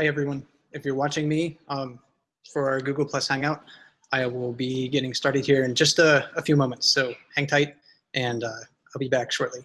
Hi, everyone. If you're watching me um, for our Google Plus Hangout, I will be getting started here in just a, a few moments. So hang tight, and uh, I'll be back shortly.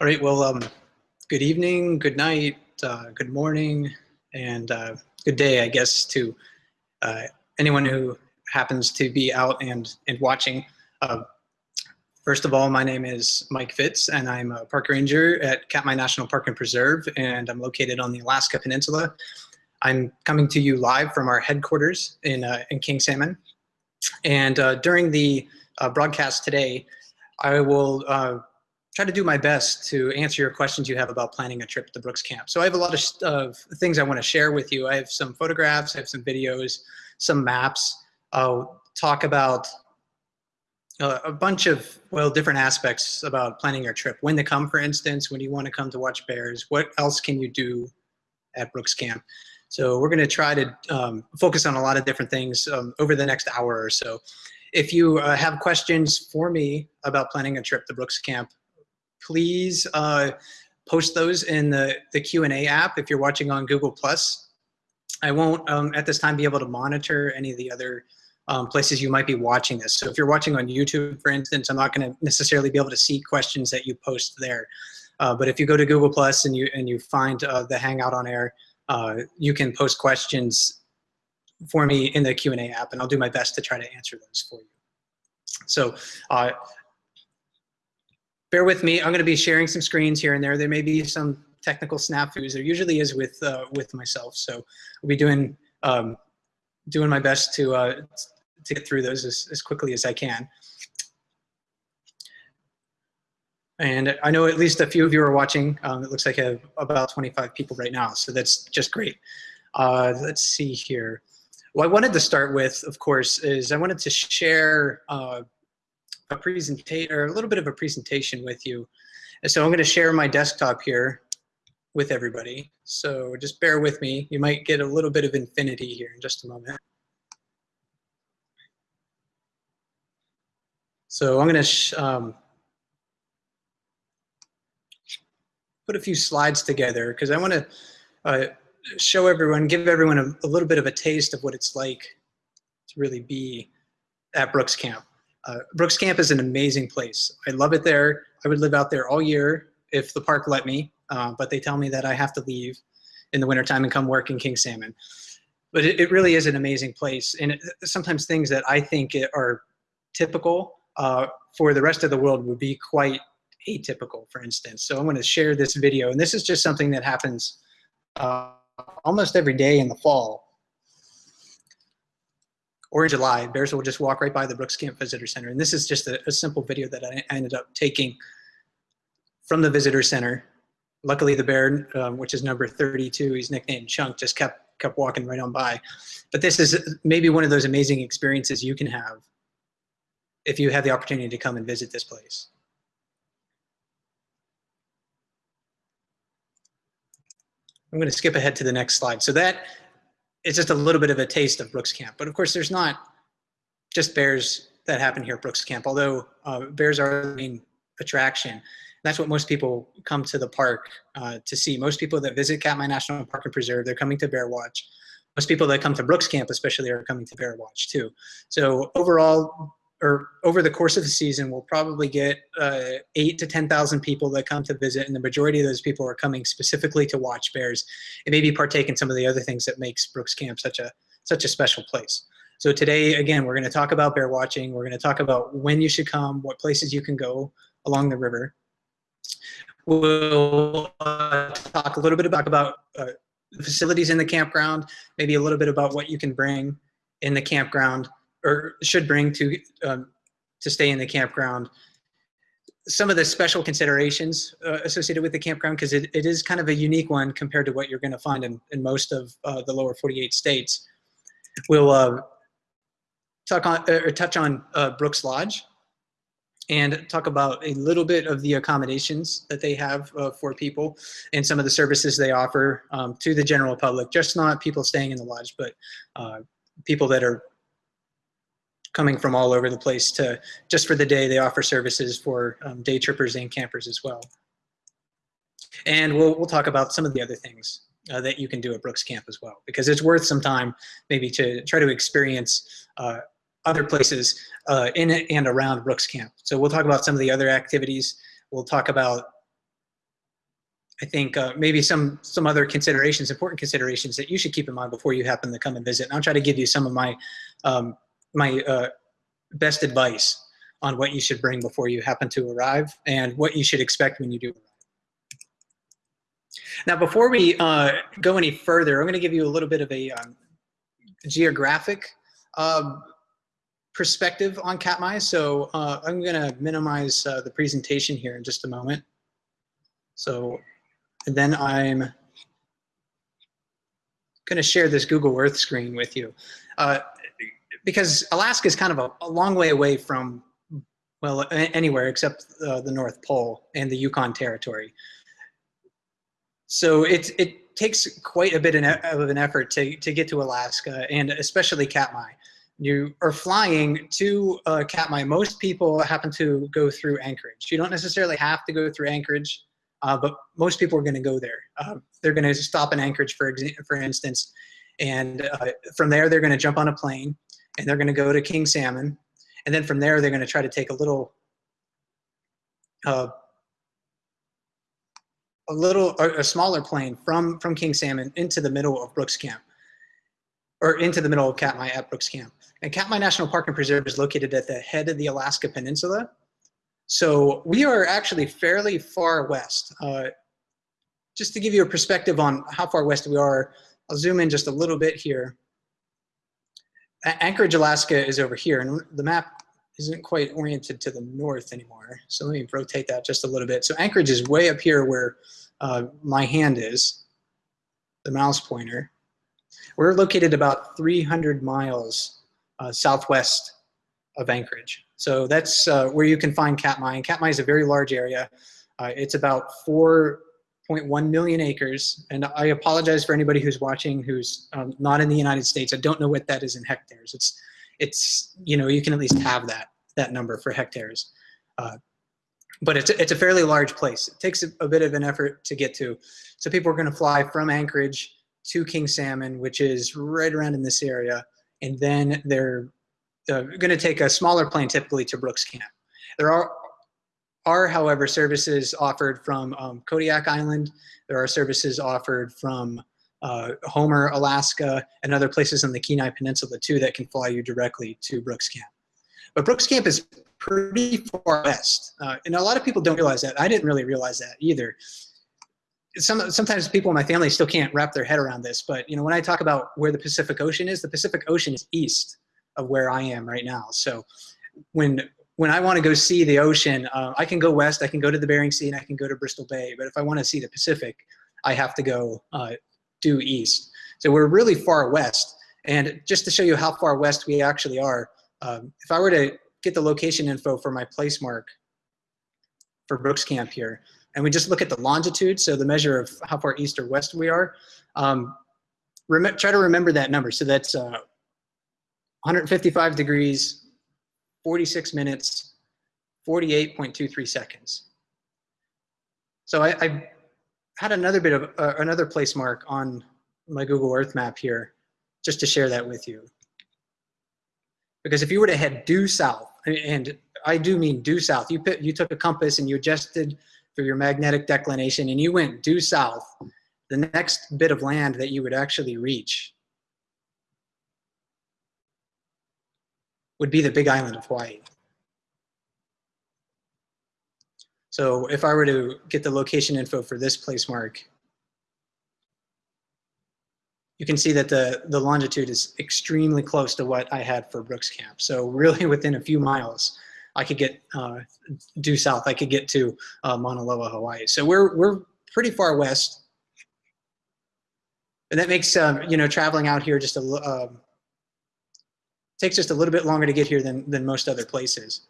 All right, well, um, good evening, good night, uh, good morning, and uh, good day, I guess, to uh, anyone who happens to be out and, and watching. Uh, first of all, my name is Mike Fitz, and I'm a park ranger at Katmai National Park and Preserve, and I'm located on the Alaska Peninsula. I'm coming to you live from our headquarters in, uh, in King Salmon. And uh, during the broadcast today, I will try to do my best to answer your questions you have about planning a trip to Brooks Camp. So I have a lot of uh, things I want to share with you. I have some photographs, I have some videos, some maps. I'll talk about uh, a bunch of, well, different aspects about planning your trip. When to come, for instance, when you want to come to watch bears, what else can you do at Brooks Camp? So we're going to try to um, focus on a lot of different things um, over the next hour or so. If you uh, have questions for me about planning a trip to Brooks Camp, please uh, post those in the, the Q&A app if you're watching on Google+. I won't um, at this time be able to monitor any of the other um, places you might be watching this. So if you're watching on YouTube, for instance, I'm not going to necessarily be able to see questions that you post there. Uh, but if you go to Google Plus and you and you find uh, the Hangout on Air, uh, you can post questions for me in the Q&A app, and I'll do my best to try to answer those for you. So uh, bear with me. I'm going to be sharing some screens here and there. There may be some technical snafus. There usually is with uh, with myself. So I'll be doing um, doing my best to uh, to get through those as, as quickly as I can. And I know at least a few of you are watching. Um, it looks like I have about 25 people right now, so that's just great. Uh, let's see here. What I wanted to start with, of course, is I wanted to share uh, a presentation or a little bit of a presentation with you. So I'm going to share my desktop here with everybody. So just bear with me. You might get a little bit of infinity here in just a moment. So I'm going to, um, put a few slides together because I want to uh, show everyone, give everyone a, a, little bit of a taste of what it's like to really be at Brooks Camp. Uh, Brooks Camp is an amazing place. I love it there. I would live out there all year if the park let me, uh, but they tell me that I have to leave in the wintertime and come work in King Salmon. But it, it really is an amazing place. And it, sometimes things that I think are typical uh, for the rest of the world would be quite atypical, for instance. So I'm going to share this video. And this is just something that happens uh, almost every day in the fall or in July. Bears will just walk right by the Brooks Camp Visitor Center. And this is just a, a simple video that I ended up taking from the visitor center. Luckily, the bear, um, which is number 32, he's nicknamed Chunk, just kept kept walking right on by. But this is maybe one of those amazing experiences you can have if you have the opportunity to come and visit this place. I'm going to skip ahead to the next slide. So that is just a little bit of a taste of Brooks Camp. But of course, there's not just bears that happen here at Brooks Camp, although uh, bears are the main attraction. That's what most people come to the park uh, to see. Most people that visit Katmai National Park and Preserve, they're coming to bear watch. Most people that come to Brooks Camp especially are coming to bear watch too. So overall, or over the course of the season, we'll probably get uh, eight to 10,000 people that come to visit, and the majority of those people are coming specifically to watch bears and maybe partake in some of the other things that makes Brooks Camp such a, such a special place. So today, again, we're gonna talk about bear watching. We're gonna talk about when you should come, what places you can go along the river. We'll uh, talk a little bit about, about uh, the facilities in the campground, maybe a little bit about what you can bring in the campground or should bring to um, to stay in the campground. Some of the special considerations uh, associated with the campground, because it, it is kind of a unique one compared to what you're going to find in, in most of uh, the lower 48 states. We'll uh, talk on uh, or touch on uh, Brooks Lodge and talk about a little bit of the accommodations that they have uh, for people and some of the services they offer um, to the general public, just not people staying in the lodge, but people that are coming from all over the place to just for the day they offer services for um, day trippers and campers as well and we'll, we'll talk about some of the other things uh, that you can do at Brooks Camp as well because it's worth some time maybe to try to experience uh, other places uh, in and around Brooks Camp. So we'll talk about some of the other activities. We'll talk about I think uh, maybe some some other considerations, important considerations that you should keep in mind before you happen to come and visit. And I'll try to give you some of my um, my uh, best advice on what you should bring before you happen to arrive and what you should expect when you do arrive. Now, before we uh, go any further, I'm going to give you a little bit of a um, geographic um, perspective on Katmai. So uh, I'm going to minimize uh, the presentation here in just a moment. So then I'm going to share this Google Earth screen with you. Because Alaska is kind of a, a, long way away from, well, anywhere except uh, the North Pole and the Yukon Territory. So it, it takes quite a bit of an effort to, to get to Alaska and especially Katmai. You are flying to uh, Katmai. Most people happen to go through Anchorage. You don't necessarily have to go through Anchorage, uh, but most people are going to go there. Uh, they're going to stop in Anchorage, for, for instance, and uh, from there they're going to jump on a plane and they're going to go to King Salmon. And then from there, they're going to try to take a little, uh, a little, a smaller plane from, from King Salmon into the middle of Brooks Camp, or into the middle of Katmai at Brooks Camp. And Katmai National Park and Preserve is located at the head of the Alaska Peninsula. So we are actually fairly far west. Uh, just to give you a perspective on how far west we are, I'll zoom in just a little bit here. Anchorage, Alaska is over here, and the map isn't quite oriented to the north anymore. So let me rotate that just a little bit. So Anchorage is way up here where uh, my hand is, the mouse pointer. We're located about 300 miles uh, southwest of Anchorage. So that's uh, where you can find Katmai. And Katmai is a very large area. Uh, it's about four 0.1 million acres. And I apologize for anybody who's watching who's um, not in the United States. I don't know what that is in hectares. It's, it's you know, you can at least have that, that number for hectares. Uh, but it's a, it's a fairly large place. It takes a, a bit of an effort to get to. So people are going to fly from Anchorage to King Salmon, which is right around in this area, and then they're uh, going to take a smaller plane typically to Brooks Camp. There are are, however, services offered from um, Kodiak Island. There are services offered from uh, Homer, Alaska, and other places on the Kenai Peninsula too that can fly you directly to Brooks Camp. But Brooks Camp is pretty far west, uh, and a lot of people don't realize that. I didn't really realize that either. Some, sometimes people in my family still can't wrap their head around this, but you know when I talk about where the Pacific Ocean is, the Pacific Ocean is east of where I am right now. So when when I want to go see the ocean, uh, I can go west, I can go to the Bering Sea, and I can go to Bristol Bay. But if I want to see the Pacific, I have to go uh, due east. So we're really far west. And just to show you how far west we actually are, um, if I were to get the location info for my place mark for Brooks Camp here, and we just look at the longitude, so the measure of how far east or west we are, um, try to remember that number. So that's uh, 155 degrees 46 minutes, 48.23 seconds. So I, I, had another bit of uh, another place mark on my Google Earth map here, just to share that with you. Because if you were to head due south, and I do mean due south, you, put, you took a compass and you adjusted for your magnetic declination and you went due south, the next bit of land that you would actually reach would be the big island of Hawaii. So if I were to get the location info for this place mark, you can see that the, the longitude is extremely close to what I had for Brooks Camp. So really within a few miles, I could get uh, due south, I could get to uh, Mauna Loa, Hawaii. So we're, we're pretty far west. And that makes, um, you know, traveling out here just a, uh, takes just a little bit longer to get here than, than most other places.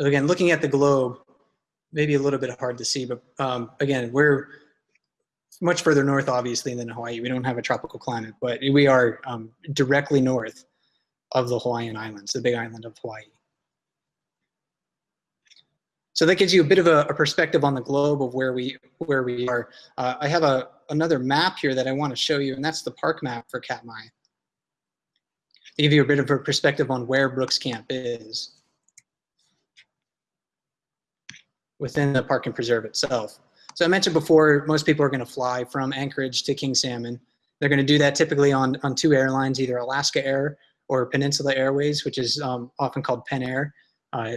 So again, looking at the globe, maybe a little bit hard to see, but um, again, we're much further north, obviously, than Hawaii. We don't have a tropical climate, but we are um, directly north of the Hawaiian Islands, the big island of Hawaii. So that gives you a bit of a, a perspective on the globe of where we where we are. Uh, I have a another map here that I want to show you, and that's the park map for Katmai. To give you a bit of a perspective on where Brooks Camp is within the park and preserve itself. So I mentioned before, most people are going to fly from Anchorage to King Salmon. They're going to do that typically on, on two airlines, either Alaska Air or Peninsula Airways, which is um, often called Pen Air. Uh,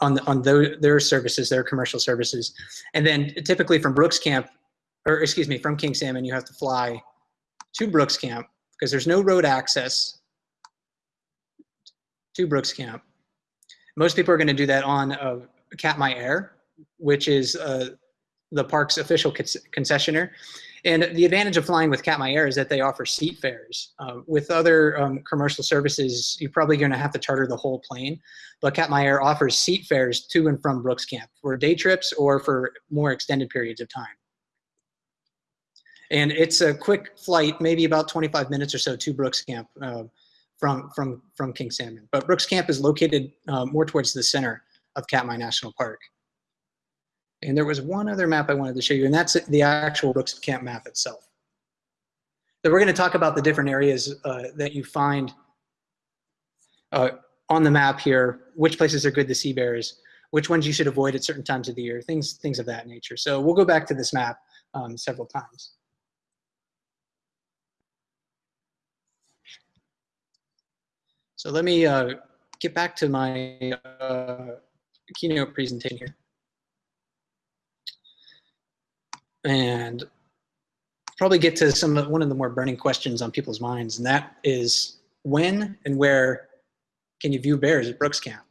on on their, their services, their commercial services. And then typically from Brooks Camp, or excuse me, from King Salmon, you have to fly to Brooks Camp because there's no road access to Brooks Camp. Most people are going to do that on uh, Katmai Air, which is uh, the park's official concessionaire. And the advantage of flying with Katmai Air is that they offer seat fares. Uh, with other um, commercial services, you're probably going to have to charter the whole plane. But Katmai Air offers seat fares to and from Brooks Camp for day trips or for more extended periods of time. And it's a quick flight, maybe about 25 minutes or so to Brooks Camp uh, from, from, from King Salmon. But Brooks Camp is located uh, more towards the center of Katmai National Park. And there was one other map I wanted to show you, and that's the actual Brooks Camp map itself. So we're going to talk about the different areas uh, that you find uh, on the map here, which places are good to see bears, which ones you should avoid at certain times of the year, things, things of that nature. So we'll go back to this map um, several times. So let me uh, get back to my uh, keynote presentation here. And probably get to some one of the more burning questions on people's minds, and that is when and where can you view bears at Brooks Camp?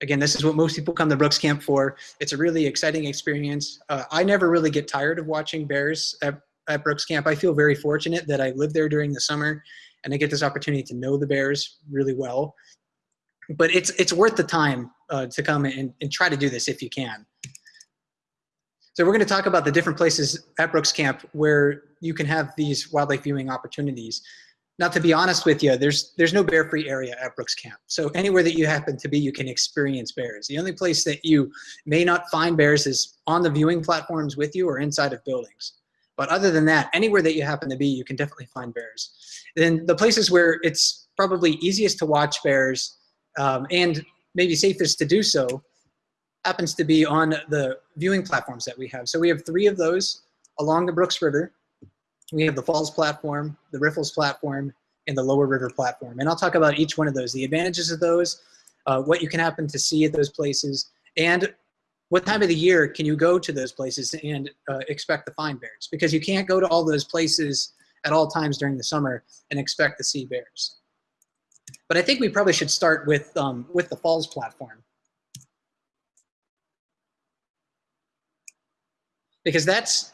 Again, this is what most people come to Brooks Camp for. It's a really exciting experience. Uh, I never really get tired of watching bears at, at Brooks Camp. I feel very fortunate that I live there during the summer and I get this opportunity to know the bears really well. But it's it's worth the time uh, to come and, and try to do this if you can. So we're going to talk about the different places at Brooks Camp where you can have these wildlife viewing opportunities. now, to be honest with you, there's there's no bear-free area at Brooks Camp. So anywhere that you happen to be, you can experience bears. The only place that you may not find bears is on the viewing platforms with you or inside of buildings. But other than that, anywhere that you happen to be, you can definitely find bears. Then the places where it's probably easiest to watch bears um, and maybe safest to do so happens to be on the viewing platforms that we have. So we have three of those along the Brooks River we have the Falls platform, the Riffles platform, and the Lower River platform. And I'll talk about each one of those, the advantages of those, uh, what you can happen to see at those places, and what time of the year can you go to those places and uh, expect to find bears? Because you can't go to all those places at all times during the summer and expect to see bears. But I think we probably should start with, um, with the Falls platform. Because that's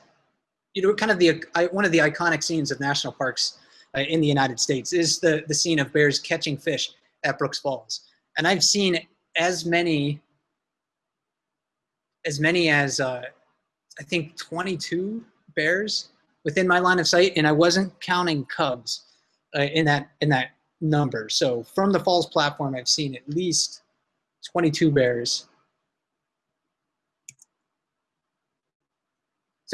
you know, kind of the one of the iconic scenes of national parks uh, in the United States is the the scene of bears catching fish at Brooks Falls, and I've seen as many as many as uh, I think 22 bears within my line of sight, and I wasn't counting cubs uh, in that in that number. So from the Falls platform, I've seen at least 22 bears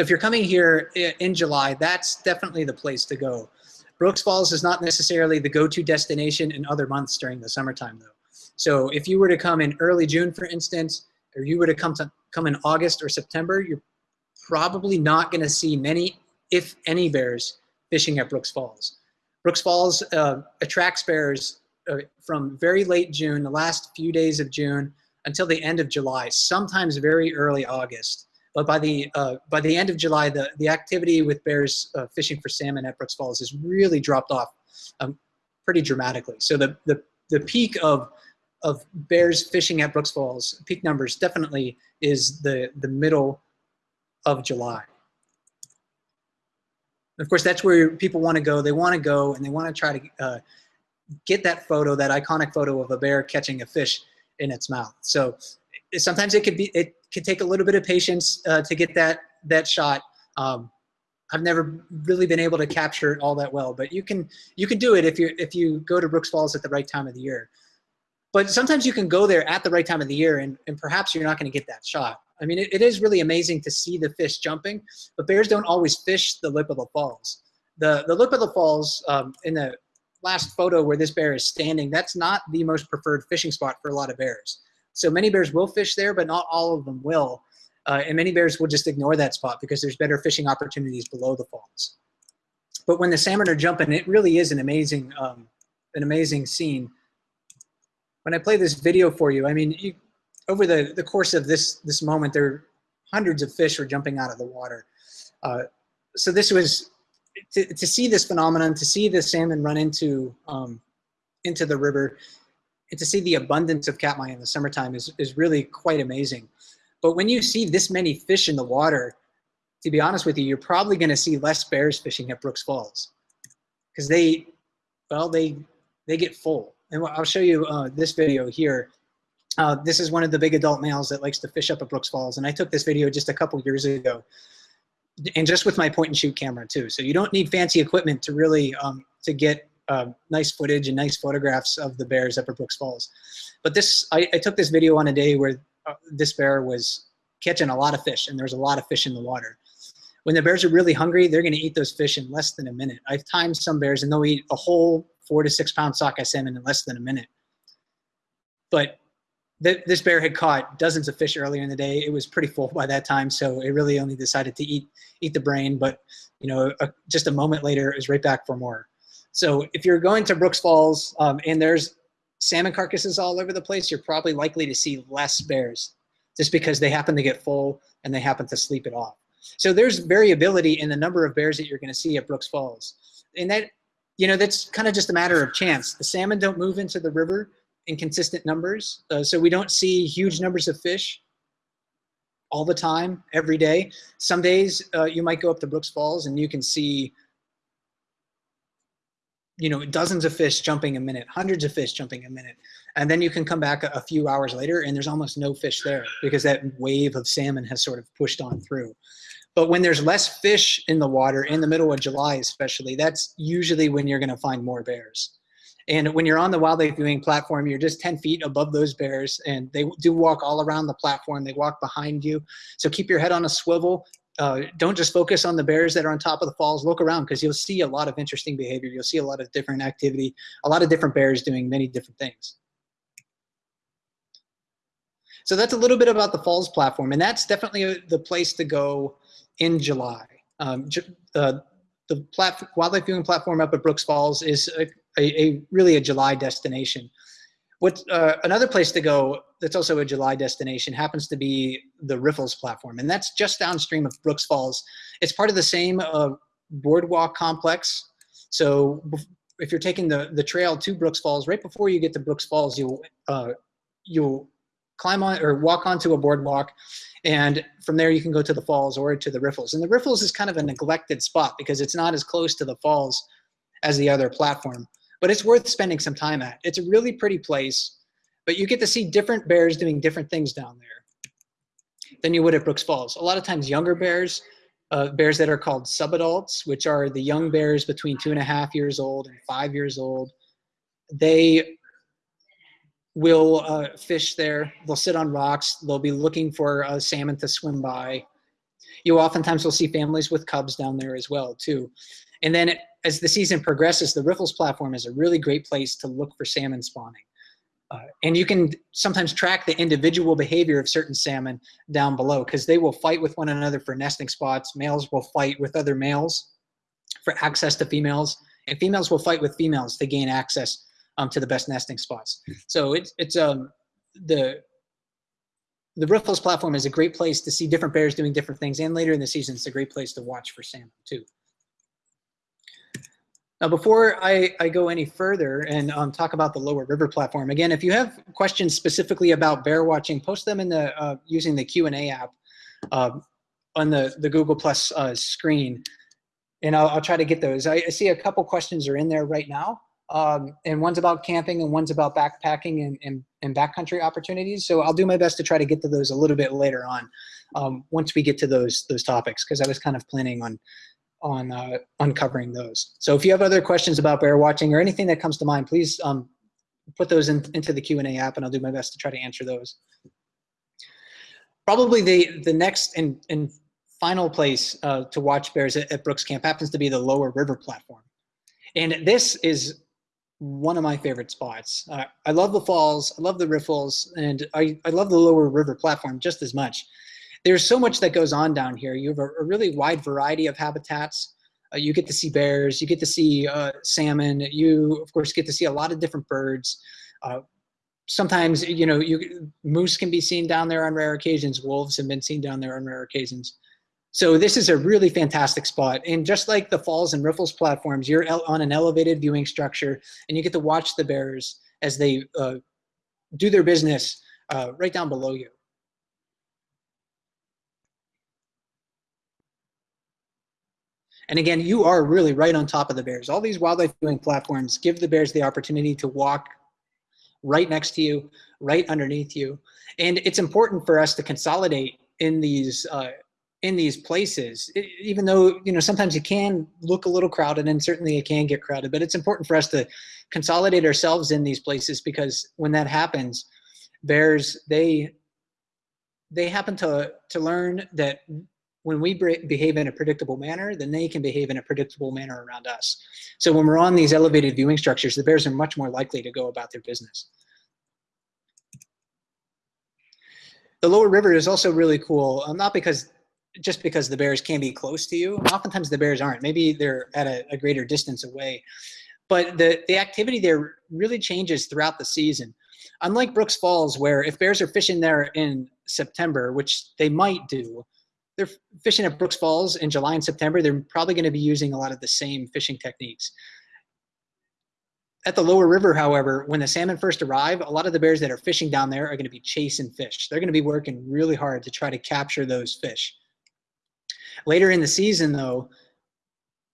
So if you're coming here in July, that's definitely the place to go. Brooks Falls is not necessarily the go-to destination in other months during the summertime though. So if you were to come in early June, for instance, or you were to come to come in August or September, you're probably not going to see many, if any, bears fishing at Brooks Falls. Brooks Falls uh, attracts bears uh, from very late June, the last few days of June, until the end of July, sometimes very early August. But by the uh, by the end of July, the the activity with bears uh, fishing for salmon at Brooks Falls has really dropped off um, pretty dramatically. So the the the peak of of bears fishing at Brooks Falls, peak numbers definitely is the the middle of July. Of course, that's where people want to go. They want to go and they want to try to uh, get that photo, that iconic photo of a bear catching a fish in its mouth. So sometimes it could be it can take a little bit of patience uh, to get that that shot. Um, I've never really been able to capture it all that well, but you can you can do it if you if you go to Brooks Falls at the right time of the year. But sometimes you can go there at the right time of the year, and, and perhaps you're not going to get that shot. I mean, it, it is really amazing to see the fish jumping, but bears don't always fish the lip of the falls. The the lip of the falls um, in the last photo where this bear is standing, that's not the most preferred fishing spot for a lot of bears. So many bears will fish there, but not all of them will. Uh, and many bears will just ignore that spot because there's better fishing opportunities below the falls. But when the salmon are jumping, it really is an amazing, um, an amazing scene. When I play this video for you, I mean, you, over the, the course of this, this moment, there hundreds of fish were jumping out of the water. Uh, so this was, to, to see this phenomenon, to see the salmon run into, um, into the river, and to see the abundance of katmai in the summertime is, is really quite amazing. But when you see this many fish in the water, to be honest with you, you're probably going to see less bears fishing at Brooks Falls because they, well, they, they get full. And I'll show you uh, this video here. Uh, this is one of the big adult males that likes to fish up at Brooks Falls. And I took this video just a couple years ago and just with my point and shoot camera too. So you don't need fancy equipment to really, um, to get uh, nice footage and nice photographs of the bears up at Brooks Falls. But this, I, I took this video on a day where uh, this bear was catching a lot of fish and there's a lot of fish in the water. When the bears are really hungry, they're gonna eat those fish in less than a minute. I've timed some bears and they'll eat a whole four to six pound sockeye salmon in less than a minute. But th this bear had caught dozens of fish earlier in the day. It was pretty full by that time, so it really only decided to eat eat the brain. But you know, a, just a moment later, it was right back for more. So if you're going to Brooks Falls um, and there's salmon carcasses all over the place, you're probably likely to see less bears just because they happen to get full and they happen to sleep it off. So there's variability in the number of bears that you're gonna see at Brooks Falls. And that, you know, that's kind of just a matter of chance. The salmon don't move into the river in consistent numbers. Uh, so we don't see huge numbers of fish all the time, every day. Some days uh, you might go up to Brooks Falls and you can see you know, dozens of fish jumping a minute, hundreds of fish jumping a minute. And then you can come back a, few hours later and there's almost no fish there because that wave of salmon has sort of pushed on through. But when there's less fish in the water in the middle of July, especially, that's usually when you're going to find more bears. And when you're on the wildlife viewing platform, you're just 10 feet above those bears and they do walk all around the platform. They walk behind you. So keep your head on a swivel. Uh, don't just focus on the bears that are on top of the falls. Look around because you'll see a lot of interesting behavior. You'll see a lot of different activity, a lot of different bears doing many different things. So that's a little bit about the falls platform. And that's definitely the place to go in July. Um, uh, the wildlife viewing platform up at Brooks Falls is a, a, a really a July destination. What uh, another place to go that's also a July destination happens to be the Riffles platform, and that's just downstream of Brooks Falls. It's part of the same uh, boardwalk complex. So if you're taking the the trail to Brooks Falls, right before you get to Brooks Falls, you'll uh, you'll climb on or walk onto a boardwalk and from there you can go to the falls or to the riffles and the riffles is kind of a neglected spot because it's not as close to the falls as the other platform but it's worth spending some time at it's a really pretty place but you get to see different bears doing different things down there than you would at brooks falls a lot of times younger bears uh, bears that are called subadults which are the young bears between two and a half years old and five years old they will uh, fish there. They'll sit on rocks. They'll be looking for a salmon to swim by. You oftentimes will see families with cubs down there as well too. And then as the season progresses, the Riffles platform is a really great place to look for salmon spawning. Uh, and you can sometimes track the individual behavior of certain salmon down below because they will fight with one another for nesting spots. Males will fight with other males for access to females, and females will fight with females to gain access um, to the best nesting spots. So it's, it's um, the, the Riffles platform is a great place to see different bears doing different things. And later in the season, it's a great place to watch for salmon too. Now, before I, I go any further and um, talk about the lower river platform, again, if you have questions specifically about bear watching, post them in the uh, using the Q&A app uh, on the, the Google Plus uh, screen, and I'll, I'll, try to get those. I, I, see a couple questions are in there right now um, and one's about camping and one's about backpacking and, and, and, backcountry opportunities. So I'll do my best to try to get to those a little bit later on um, once we get to those those topics because I was kind of planning on on uh, uncovering those. So if you have other questions about bear watching or anything that comes to mind, please um, put those in, into the Q&A app and I'll do my best to try to answer those. Probably the, the next and, and final place uh, to watch bears at, at Brooks Camp happens to be the lower river platform. And this is one of my favorite spots. Uh, I love the falls, I love the riffles, and I, I love the lower river platform just as much. There's so much that goes on down here. You have a, a really wide variety of habitats. Uh, you get to see bears, you get to see uh, salmon, you of course get to see a lot of different birds. Uh, sometimes, you know, you, moose can be seen down there on rare occasions, wolves have been seen down there on rare occasions. So this is a really fantastic spot. And just like the Falls and Riffles platforms, you're on an elevated viewing structure and you get to watch the bears as they uh, do their business uh, right down below you. And again, you are really right on top of the bears. All these wildlife viewing platforms give the bears the opportunity to walk right next to you, right underneath you. And it's important for us to consolidate in these uh, in these places, it, even though, you know, sometimes it can look a little crowded and certainly it can get crowded, but it's important for us to consolidate ourselves in these places because when that happens, bears, they, they happen to, to learn that when we behave in a predictable manner, then they can behave in a predictable manner around us. So when we're on these elevated viewing structures, the bears are much more likely to go about their business. The lower river is also really cool, um, not because just because the bears can be close to you. Oftentimes the bears aren't. Maybe they're at a, a, greater distance away. But the, the activity there really changes throughout the season. Unlike Brooks Falls, where if bears are fishing there in September, which they might do, they're fishing at Brooks Falls in July and September, they're probably going to be using a lot of the same fishing techniques. At the lower river, however, when the salmon first arrive, a lot of the bears that are fishing down there are going to be chasing fish. They're going to be working really hard to try to capture those fish. Later in the season, though,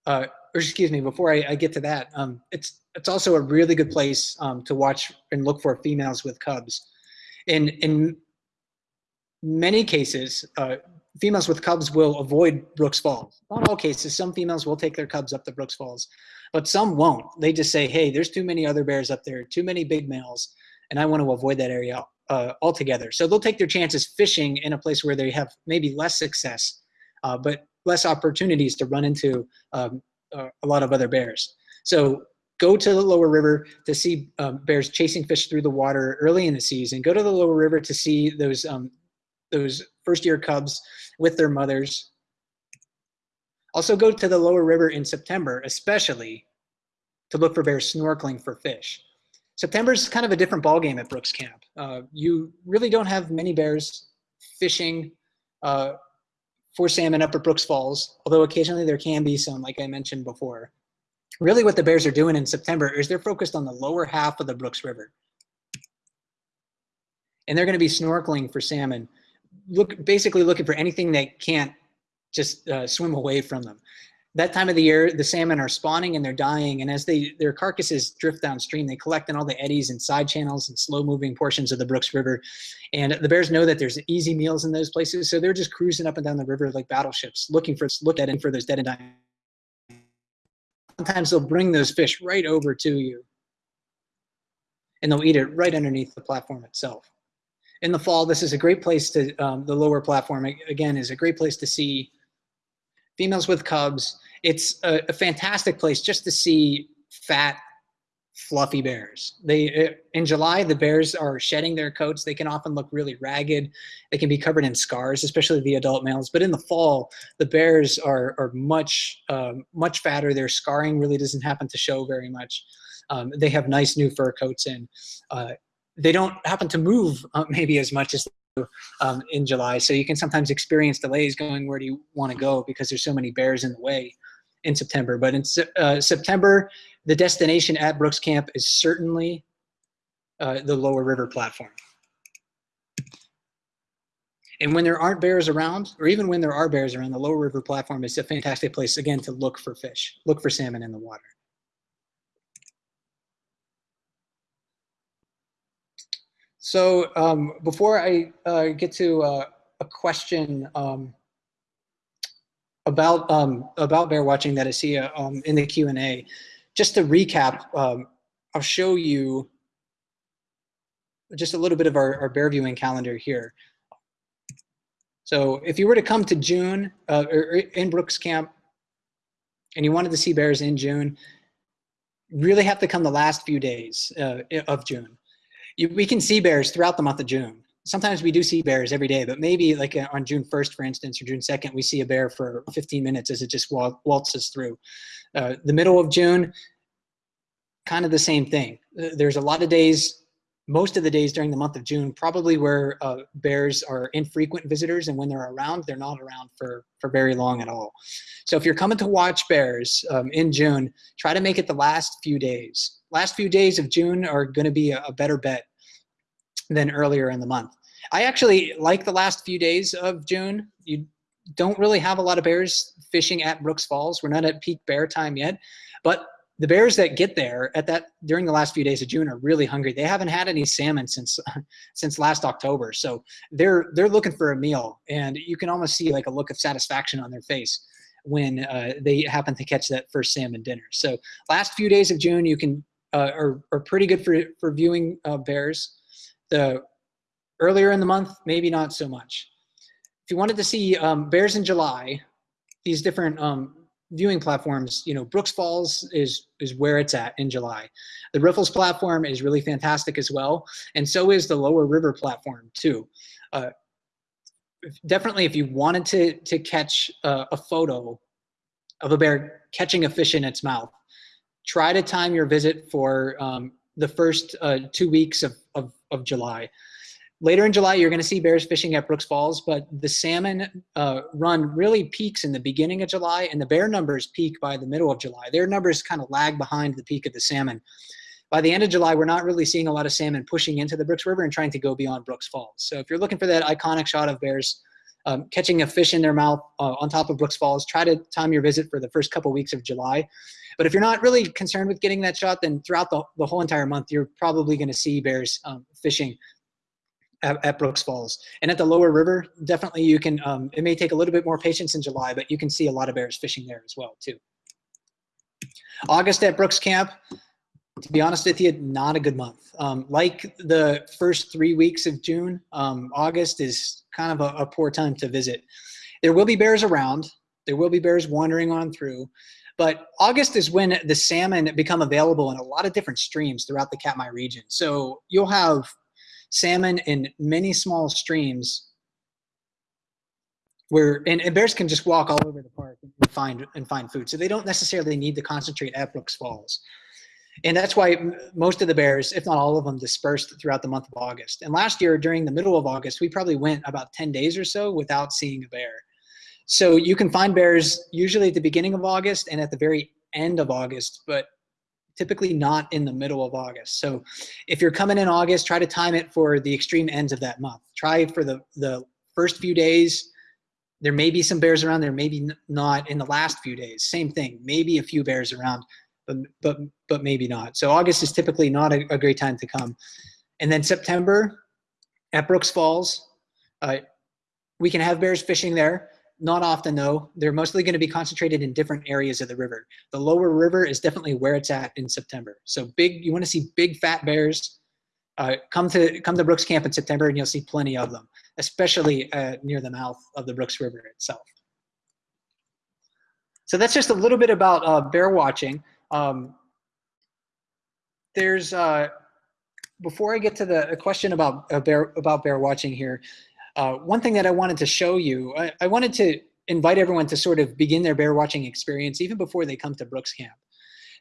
uh, or excuse me, before I, I get to that, um, it's it's also a really good place um, to watch and look for females with cubs. In in many cases, uh, females with cubs will avoid Brooks Falls. Not all cases. Some females will take their cubs up the Brooks Falls, but some won't. They just say, "Hey, there's too many other bears up there, too many big males, and I want to avoid that area uh, altogether." So they'll take their chances fishing in a place where they have maybe less success, uh, but less opportunities to run into um, uh, a lot of other bears. So go to the lower river to see um, bears chasing fish through the water early in the season. Go to the lower river to see those um, those first year cubs with their mothers. Also go to the lower river in September, especially to look for bears snorkeling for fish. September is kind of a different ballgame at Brooks Camp. Uh, you really don't have many bears fishing uh, for salmon up at Brooks Falls, although occasionally there can be some, like I mentioned before. Really what the Bears are doing in September is they're focused on the lower half of the Brooks River. And they're gonna be snorkeling for salmon, look, basically looking for anything that can't just uh, swim away from them that time of the year, the salmon are spawning and they're dying. And as they their carcasses drift downstream, they collect in all the eddies and side channels and slow moving portions of the Brooks River. And the bears know that there's easy meals in those places. So they're just cruising up and down the river like battleships, looking for look at and for those dead and dying. Sometimes they'll bring those fish right over to you. And they'll eat it right underneath the platform itself. In the fall, this is a great place to, um, the lower platform, again, is a great place to see females with cubs it's a, a fantastic place just to see fat fluffy bears. They uh, in July the bears are shedding their coats. They can often look really ragged. They can be covered in scars, especially the adult males. But in the fall, the bears are are much um, much fatter. Their scarring really doesn't happen to show very much. Um, they have nice new fur coats and uh, they don't happen to move uh, maybe as much as um, in July. So you can sometimes experience delays going where do you want to go because there's so many bears in the way in September. But in uh, September, the destination at Brooks Camp is certainly uh, the lower river platform. And when there aren't bears around, or even when there are bears around, the lower river platform is a fantastic place, again, to look for fish, look for salmon in the water. So um, before I uh, get to uh, a question um, about um, about bear watching that I see uh, um, in the Q and A. Just to recap, um, I'll show you just a little bit of our, our, bear viewing calendar here. So if you were to come to June uh, or in Brooks Camp, and you wanted to see bears in June, really have to come the last few days uh, of June. You, we can see bears throughout the month of June sometimes we do see bears every day, but maybe like uh, on June 1st, for instance, or June 2nd, we see a bear for 15 minutes as it just waltzes through. Uh, the middle of June, kind of the same thing. Uh, there's a lot of days, most of the days during the month of June, probably where uh, bears are infrequent visitors, and when they're around, they're not around for, for very long at all. So if you're coming to watch bears um, in June, try to make it the last few days. Last few days of June are gonna be a, a better bet than earlier in the month. I actually like the last few days of June. You don't really have a lot of bears fishing at Brooks Falls. We're not at peak bear time yet, but the bears that get there at that during the last few days of June are really hungry. They haven't had any salmon since since last October, so they're they're looking for a meal, and you can almost see like a look of satisfaction on their face when uh, they happen to catch that first salmon dinner. So last few days of June, you can uh, are are pretty good for for viewing uh, bears. The earlier in the month, maybe not so much. If you wanted to see um, bears in July, these different um, viewing platforms, you know, Brooks Falls is is where it's at in July. The Riffles platform is really fantastic as well, and so is the Lower River platform too. Uh, definitely, if you wanted to to catch uh, a photo of a bear catching a fish in its mouth, try to time your visit for um, the first uh, two weeks of, of, of July. Later in July, you're going to see bears fishing at Brooks Falls, but the salmon uh, run really peaks in the beginning of July, and the bear numbers peak by the middle of July. Their numbers kind of lag behind the peak of the salmon. By the end of July, we're not really seeing a lot of salmon pushing into the Brooks River and trying to go beyond Brooks Falls. So if you're looking for that iconic shot of bears um, catching a fish in their mouth uh, on top of Brooks Falls, try to time your visit for the first couple weeks of July. But if you're not really concerned with getting that shot, then throughout the, the whole entire month, you're probably going to see bears um, fishing at, at, Brooks Falls. And at the lower river, definitely you can, um, it may take a little bit more patience in July, but you can see a lot of bears fishing there as well too. August at Brooks Camp, to be honest with you, not a good month. Um, like the first three weeks of June, um, August is kind of a, a, poor time to visit. There will be bears around. There will be bears wandering on through. But August is when the salmon become available in a lot of different streams throughout the Katmai region. So you'll have salmon in many small streams where and, and, bears can just walk all over the park and find and find food. So they don't necessarily need to concentrate at Brooks Falls. And that's why most of the bears, if not all of them, dispersed throughout the month of August. And last year, during the middle of August, we probably went about 10 days or so without seeing a bear. So you can find bears usually at the beginning of August and at the very end of August, but typically not in the middle of August. So if you're coming in August, try to time it for the extreme ends of that month. Try for the, the first few days. There may be some bears around, there may be not in the last few days. Same thing, maybe a few bears around, but, but, but maybe not. So August is typically not a, a great time to come. And then September at Brooks Falls, uh, we can have bears fishing there. Not often though. They're mostly going to be concentrated in different areas of the river. The lower river is definitely where it's at in September. So big, you want to see big fat bears. Uh, come to come to Brooks Camp in September and you'll see plenty of them, especially uh, near the mouth of the Brooks River itself. So that's just a little bit about uh, bear watching. Um, there's uh, before I get to the question about uh, bear about bear watching here, uh, one thing that I wanted to show you, I, I, wanted to invite everyone to sort of begin their bear watching experience even before they come to Brooks Camp.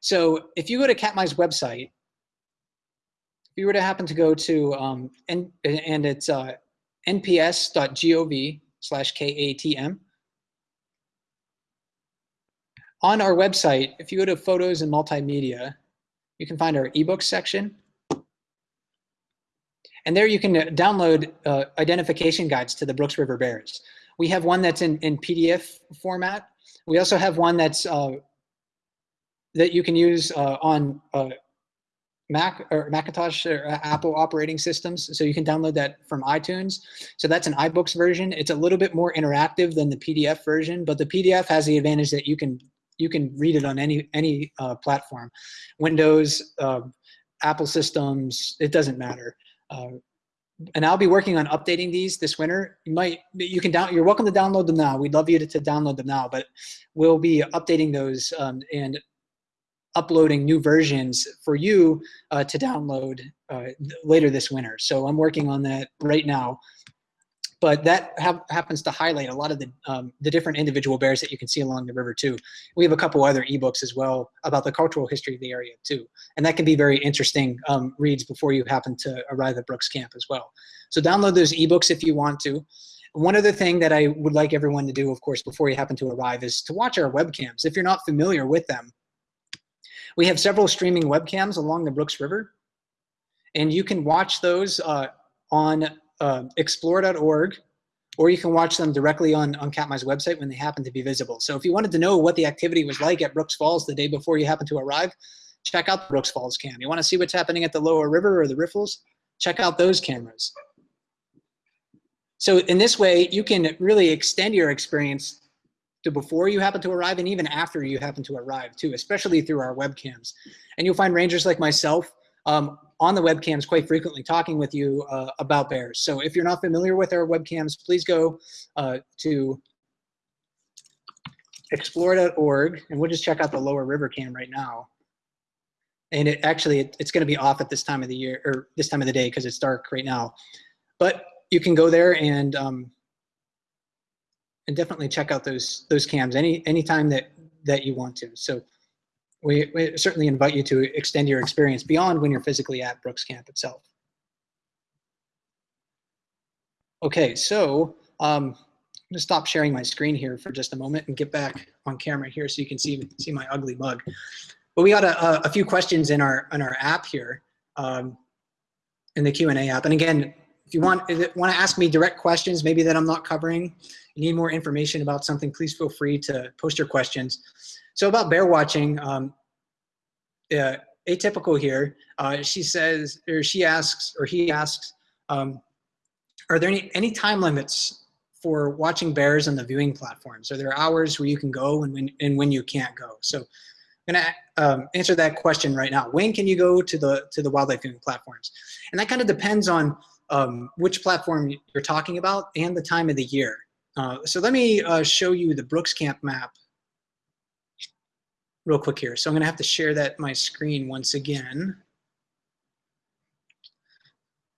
So if you go to Katmai's website, if you were to happen to go to, um, and, and it's uh, nps.gov slash KATM. On our website, if you go to photos and multimedia, you can find our ebook section. And there you can uh, download uh, identification guides to the Brooks River Bears. We have one that's in, in PDF format. We also have one that's uh, that you can use uh, on uh, Mac or Macintosh or Apple operating systems. So you can download that from iTunes. So that's an iBooks version. It's a little bit more interactive than the PDF version, but the PDF has the advantage that you can you can read it on any any uh, platform, Windows, uh, Apple systems. It doesn't matter. Uh, and I'll be working on updating these this winter. You might, you can down, you're welcome to download them now. We'd love you to, to download them now, but we'll be updating those um, and uploading new versions for you uh, to download uh, later this winter. So I'm working on that right now but that ha happens to highlight a lot of the, um, the different individual bears that you can see along the river too. We have a couple other ebooks as well about the cultural history of the area too. And that can be very interesting um, reads before you happen to arrive at Brooks Camp as well. So download those ebooks if you want to. One other thing that I would like everyone to do, of course, before you happen to arrive is to watch our webcams. If you're not familiar with them, we have several streaming webcams along the Brooks River, and you can watch those uh, on uh, explore.org, or you can watch them directly on, on Katmai's website when they happen to be visible. So if you wanted to know what the activity was like at Brooks Falls the day before you happen to arrive, check out the Brooks Falls cam. You want to see what's happening at the lower river or the riffles? Check out those cameras. So in this way, you can really extend your experience to before you happen to arrive and even after you happen to arrive too, especially through our webcams. And you'll find rangers like myself um, on the webcams quite frequently talking with you uh, about bears. So if you're not familiar with our webcams, please go uh, to explore.org and we'll just check out the lower river cam right now. And it actually, it, it's gonna be off at this time of the year or this time of the day because it's dark right now. But you can go there and um, and definitely check out those those cams any anytime that that you want to. So we, we certainly invite you to extend your experience beyond when you're physically at Brooks Camp itself. Okay, so um, I'm gonna stop sharing my screen here for just a moment and get back on camera here so you can see see my ugly mug. But we got a, a few questions in our in our app here, um, in the Q and A app. And again, if you want, want to ask me direct questions, maybe that I'm not covering, you need more information about something, please feel free to post your questions. So about bear watching, um, uh, atypical here, uh, she says, or she asks, or he asks, um, are there any, any time limits for watching bears on the viewing platforms? Are there hours where you can go and when, and when you can't go? So I'm gonna um, answer that question right now. When can you go to the, to the wildlife viewing platforms? And that kind of depends on um, which platform you're talking about and the time of the year. Uh, so let me uh, show you the Brooks Camp map real quick here. So I'm gonna have to share that my screen once again.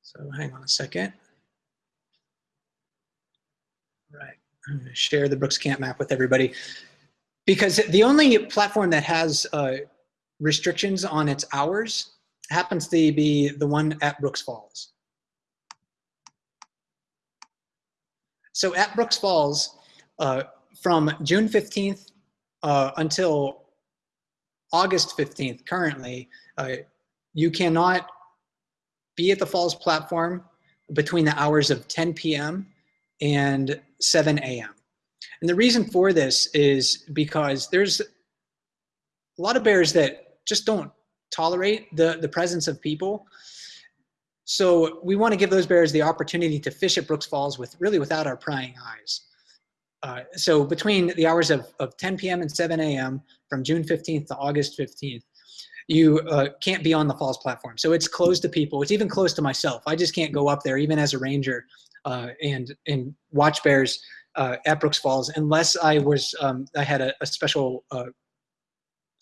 So hang on a second. Right, I'm gonna share the Brooks Camp map with everybody because the only platform that has uh, restrictions on its hours happens to be the one at Brooks Falls. So at Brooks Falls, uh, from June 15th uh, until August 15th currently, uh, you cannot be at the Falls platform between the hours of 10 p.m. and 7 a.m. And the reason for this is because there's a lot of bears that just don't tolerate the, the presence of people. So we want to give those bears the opportunity to fish at Brooks Falls with really without our prying eyes. Uh, so between the hours of, of 10 p.m. and 7 a.m. from June 15th to August 15th, you uh, can't be on the falls platform. So it's closed to people. It's even closed to myself. I just can't go up there, even as a ranger, uh, and and watch bears uh, at Brooks Falls unless I was um, I had a, a special uh,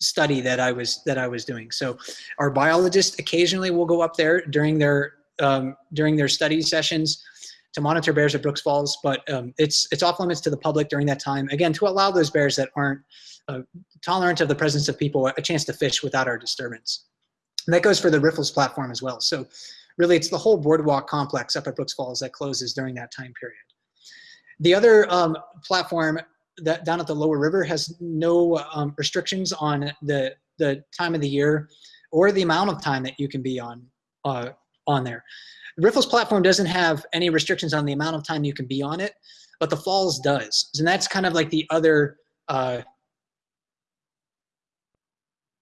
study that I was that I was doing. So our biologists occasionally will go up there during their um, during their study sessions to monitor bears at Brooks Falls, but um, it's it's off limits to the public during that time. Again, to allow those bears that aren't uh, tolerant of the presence of people a chance to fish without our disturbance. And that goes for the Riffles platform as well. So really, it's the whole boardwalk complex up at Brooks Falls that closes during that time period. The other um, platform that down at the lower river has no um, restrictions on the the time of the year or the amount of time that you can be on uh, on there. Riffles platform doesn't have any restrictions on the amount of time you can be on it, but the Falls does, and that's kind of like the other uh,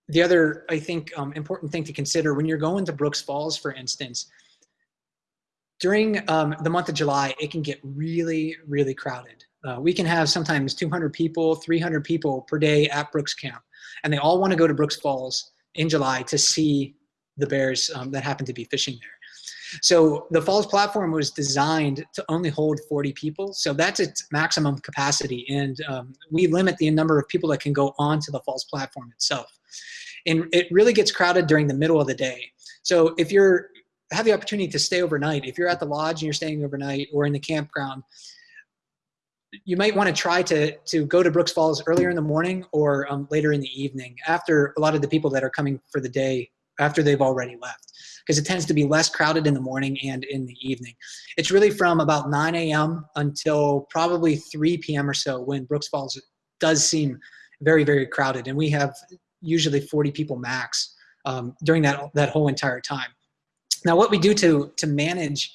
the other I think um, important thing to consider when you're going to Brooks Falls, for instance. During um, the month of July, it can get really, really crowded. Uh, we can have sometimes 200 people, 300 people per day at Brooks Camp, and they all want to go to Brooks Falls in July to see the bears um, that happen to be fishing there. So the Falls platform was designed to only hold 40 people. So that's its maximum capacity. And um, we limit the number of people that can go onto the Falls platform itself. And it really gets crowded during the middle of the day. So if you're have the opportunity to stay overnight, if you're at the lodge and you're staying overnight or in the campground, you might want to try to to go to Brooks Falls earlier in the morning or um, later in the evening after a lot of the people that are coming for the day after they've already left because it tends to be less crowded in the morning and in the evening. It's really from about 9 a.m. until probably 3 p.m. or so when Brooks Falls does seem very, very crowded. And we have usually 40 people max um, during that, that whole entire time. Now, what we do to, to manage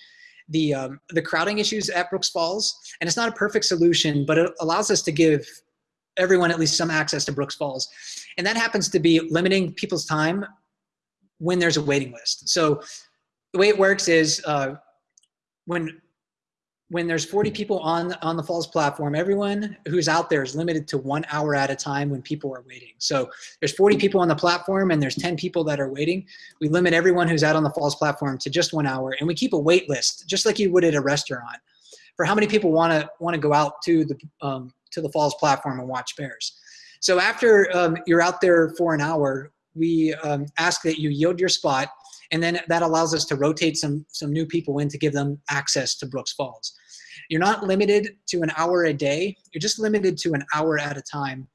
the, um, the crowding issues at Brooks Falls, and it's not a perfect solution, but it allows us to give everyone at least some access to Brooks Falls. And that happens to be limiting people's time when there's a waiting list. So the way it works is uh, when when there's 40 people on on the Falls platform, everyone who's out there is limited to one hour at a time when people are waiting. So there's 40 people on the platform and there's 10 people that are waiting. We limit everyone who's out on the Falls platform to just one hour, and we keep a wait list, just like you would at a restaurant, for how many people want to want to go out to the um, to the Falls platform and watch bears. So after um, you're out there for an hour, we um, ask that you yield your spot, and then that allows us to rotate some, some new people in to give them access to Brooks Falls. You're not limited to an hour a day, you're just limited to an hour at a time,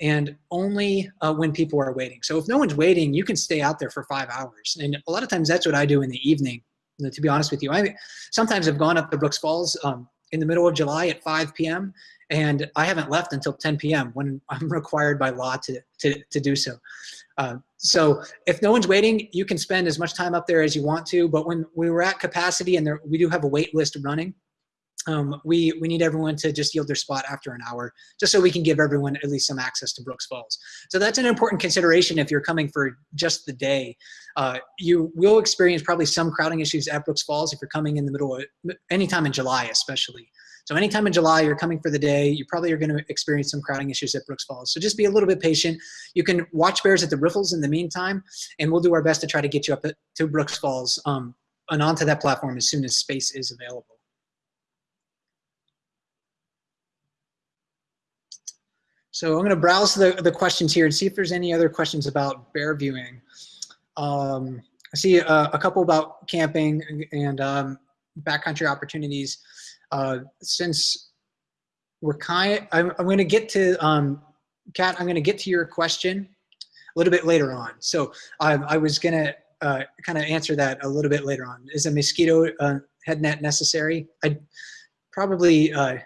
and only uh, when people are waiting. So if no one's waiting, you can stay out there for five hours. And a lot of times that's what I do in the evening, to be honest with you. I sometimes have gone up to Brooks Falls um, in the middle of July at 5 p.m. and I haven't left until 10 p.m. when I'm required by law to, to, to do so. Uh, so if no one's waiting, you can spend as much time up there as you want to. But when we were at capacity and there, we do have a wait list running, um, we, we need everyone to just yield their spot after an hour, just so we can give everyone at least some access to Brooks Falls. So that's an important consideration if you're coming for just the day. Uh, you will experience probably some crowding issues at Brooks Falls if you're coming in the middle of, anytime in July especially. So anytime in July you're coming for the day, you probably are gonna experience some crowding issues at Brooks Falls. So just be a little bit patient. You can watch bears at the riffles in the meantime, and we'll do our best to try to get you up to Brooks Falls um, and onto that platform as soon as space is available. So I'm going to browse the, the questions here and see if there's any other questions about bear viewing. Um, I see a, a, couple about camping and um, backcountry opportunities. Uh, since we're kind, I'm, I'm going to get to, um, Kat, I'm going to get to your question a little bit later on. So um, I was going to uh, kind of answer that a little bit later on. Is a mosquito uh, head net necessary? I probably uh,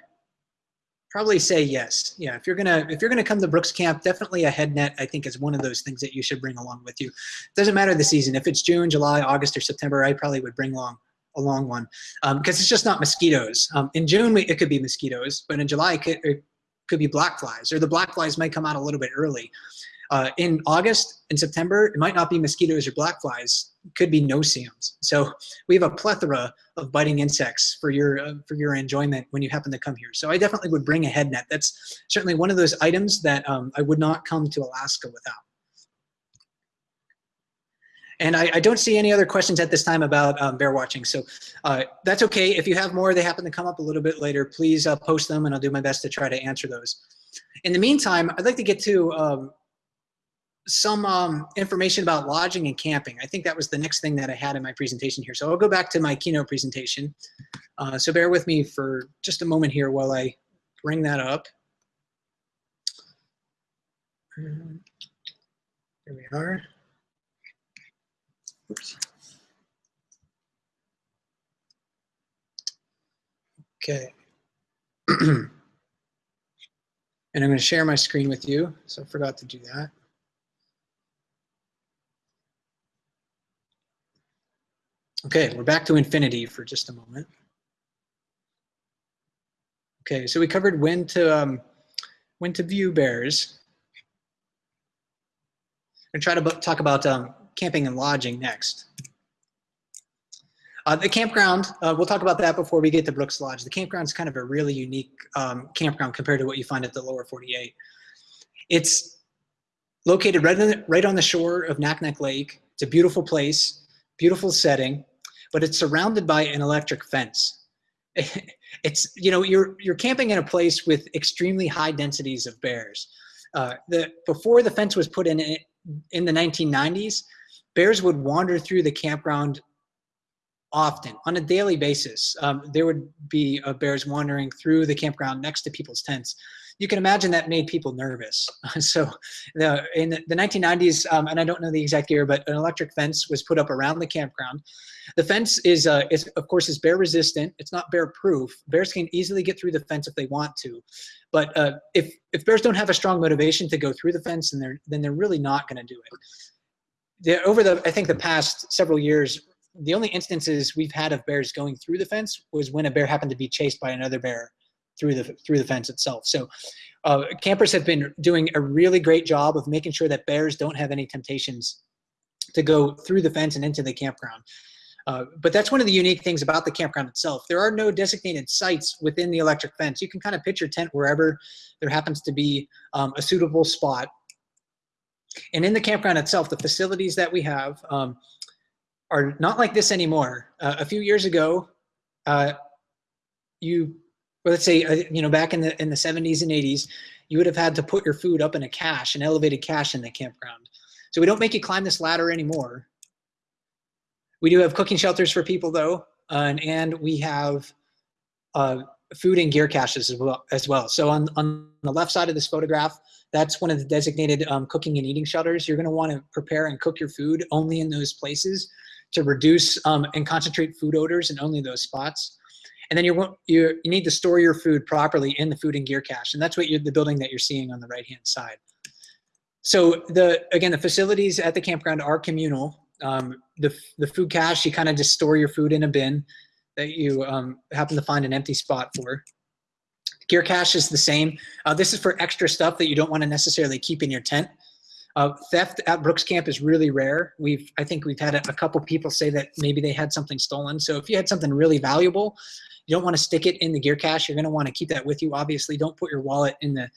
probably say yes. Yeah, if you're gonna if you're gonna come to Brooks Camp, definitely a head net I think is one of those things that you should bring along with you. Doesn't matter the season. If it's June, July, August, or September, I probably would bring along a long one because um, it's just not mosquitoes. Um, in June it could be mosquitoes, but in July it could, it could be black flies, or the black flies might come out a little bit early. Uh, in August and September, it might not be mosquitoes or black flies, it could be no-see-ums. So we have a plethora of biting insects for your, uh, for your enjoyment when you happen to come here. So I definitely would bring a head net. That's certainly one of those items that um, I would not come to Alaska without. And I, I, don't see any other questions at this time about um, bear watching. So uh, that's okay. If you have more, they happen to come up a little bit later, please uh, post them and I'll do my best to try to answer those. In the meantime, I'd like to get to um, some um, information about lodging and camping. I think that was the next thing that I had in my presentation here. So I'll go back to my keynote presentation. Uh, so bear with me for just a moment here while I bring that up. Here we are. Oops. Okay. and I'm going to share my screen with you. So I forgot to do that. Okay, we're back to infinity for just a moment. Okay, so we covered when to um, when to view bears. I'm try to talk about um, camping and lodging next. Uh, the campground, uh, we'll talk about that before we get to Brooks Lodge. The campground is kind of a really unique um, campground compared to what you find at the lower 48. It's located right on the, right on the shore of Naknek Lake. It's a beautiful place, beautiful setting but it's surrounded by an electric fence. it's, you know, you're, you're camping in a place with extremely high densities of bears. Uh, the, before the fence was put in in the 1990s, bears would wander through the campground often on a daily basis. Um, there would be uh, bears wandering through the campground next to people's tents you can imagine that made people nervous. so the, in the 1990s, um, and I don't know the exact year, but an electric fence was put up around the campground. The fence is, uh, is of course, is bear resistant. It's not bear proof. Bears can easily get through the fence if they want to. But uh, if, if bears don't have a strong motivation to go through the fence, then they're, then they're really not gonna do it. The, over the, I think the past several years, the only instances we've had of bears going through the fence was when a bear happened to be chased by another bear through the through the fence itself. So uh, campers have been doing a really great job of making sure that bears don't have any temptations to go through the fence and into the campground. Uh, but that's one of the unique things about the campground itself. There are no designated sites within the electric fence. You can kind of pitch your tent wherever there happens to be um, a suitable spot. And in the campground itself, the facilities that we have um, are not like this anymore. Uh, a few years ago, uh, you or let's say, uh, you know, back in the in the 70s and 80s, you would have had to put your food up in a cache, an elevated cache in the campground. So we don't make you climb this ladder anymore. We do have cooking shelters for people though, uh, and, and we have uh, food and gear caches as well, as well. So on, on the left side of this photograph, that's one of the designated um, cooking and eating shelters. You're gonna wanna prepare and cook your food only in those places to reduce um, and concentrate food odors in only those spots. And then you you you need to store your food properly in the food and gear cache, and that's what the building that you're seeing on the right hand side. so the again, the facilities at the campground are communal. Um, the, the food cache, you kind of just store your food in a bin that you um, happen to find an empty spot for. Gear cache is the same. Uh, this is for extra stuff that you don't want to necessarily keep in your tent. Uh, theft at Brooks Camp is really rare. We've, I think we've had a, a, couple people say that maybe they had something stolen. So if you had something really valuable, you don't want to stick it in the gear cache. You're going to want to keep that with you. Obviously, don't put your wallet in the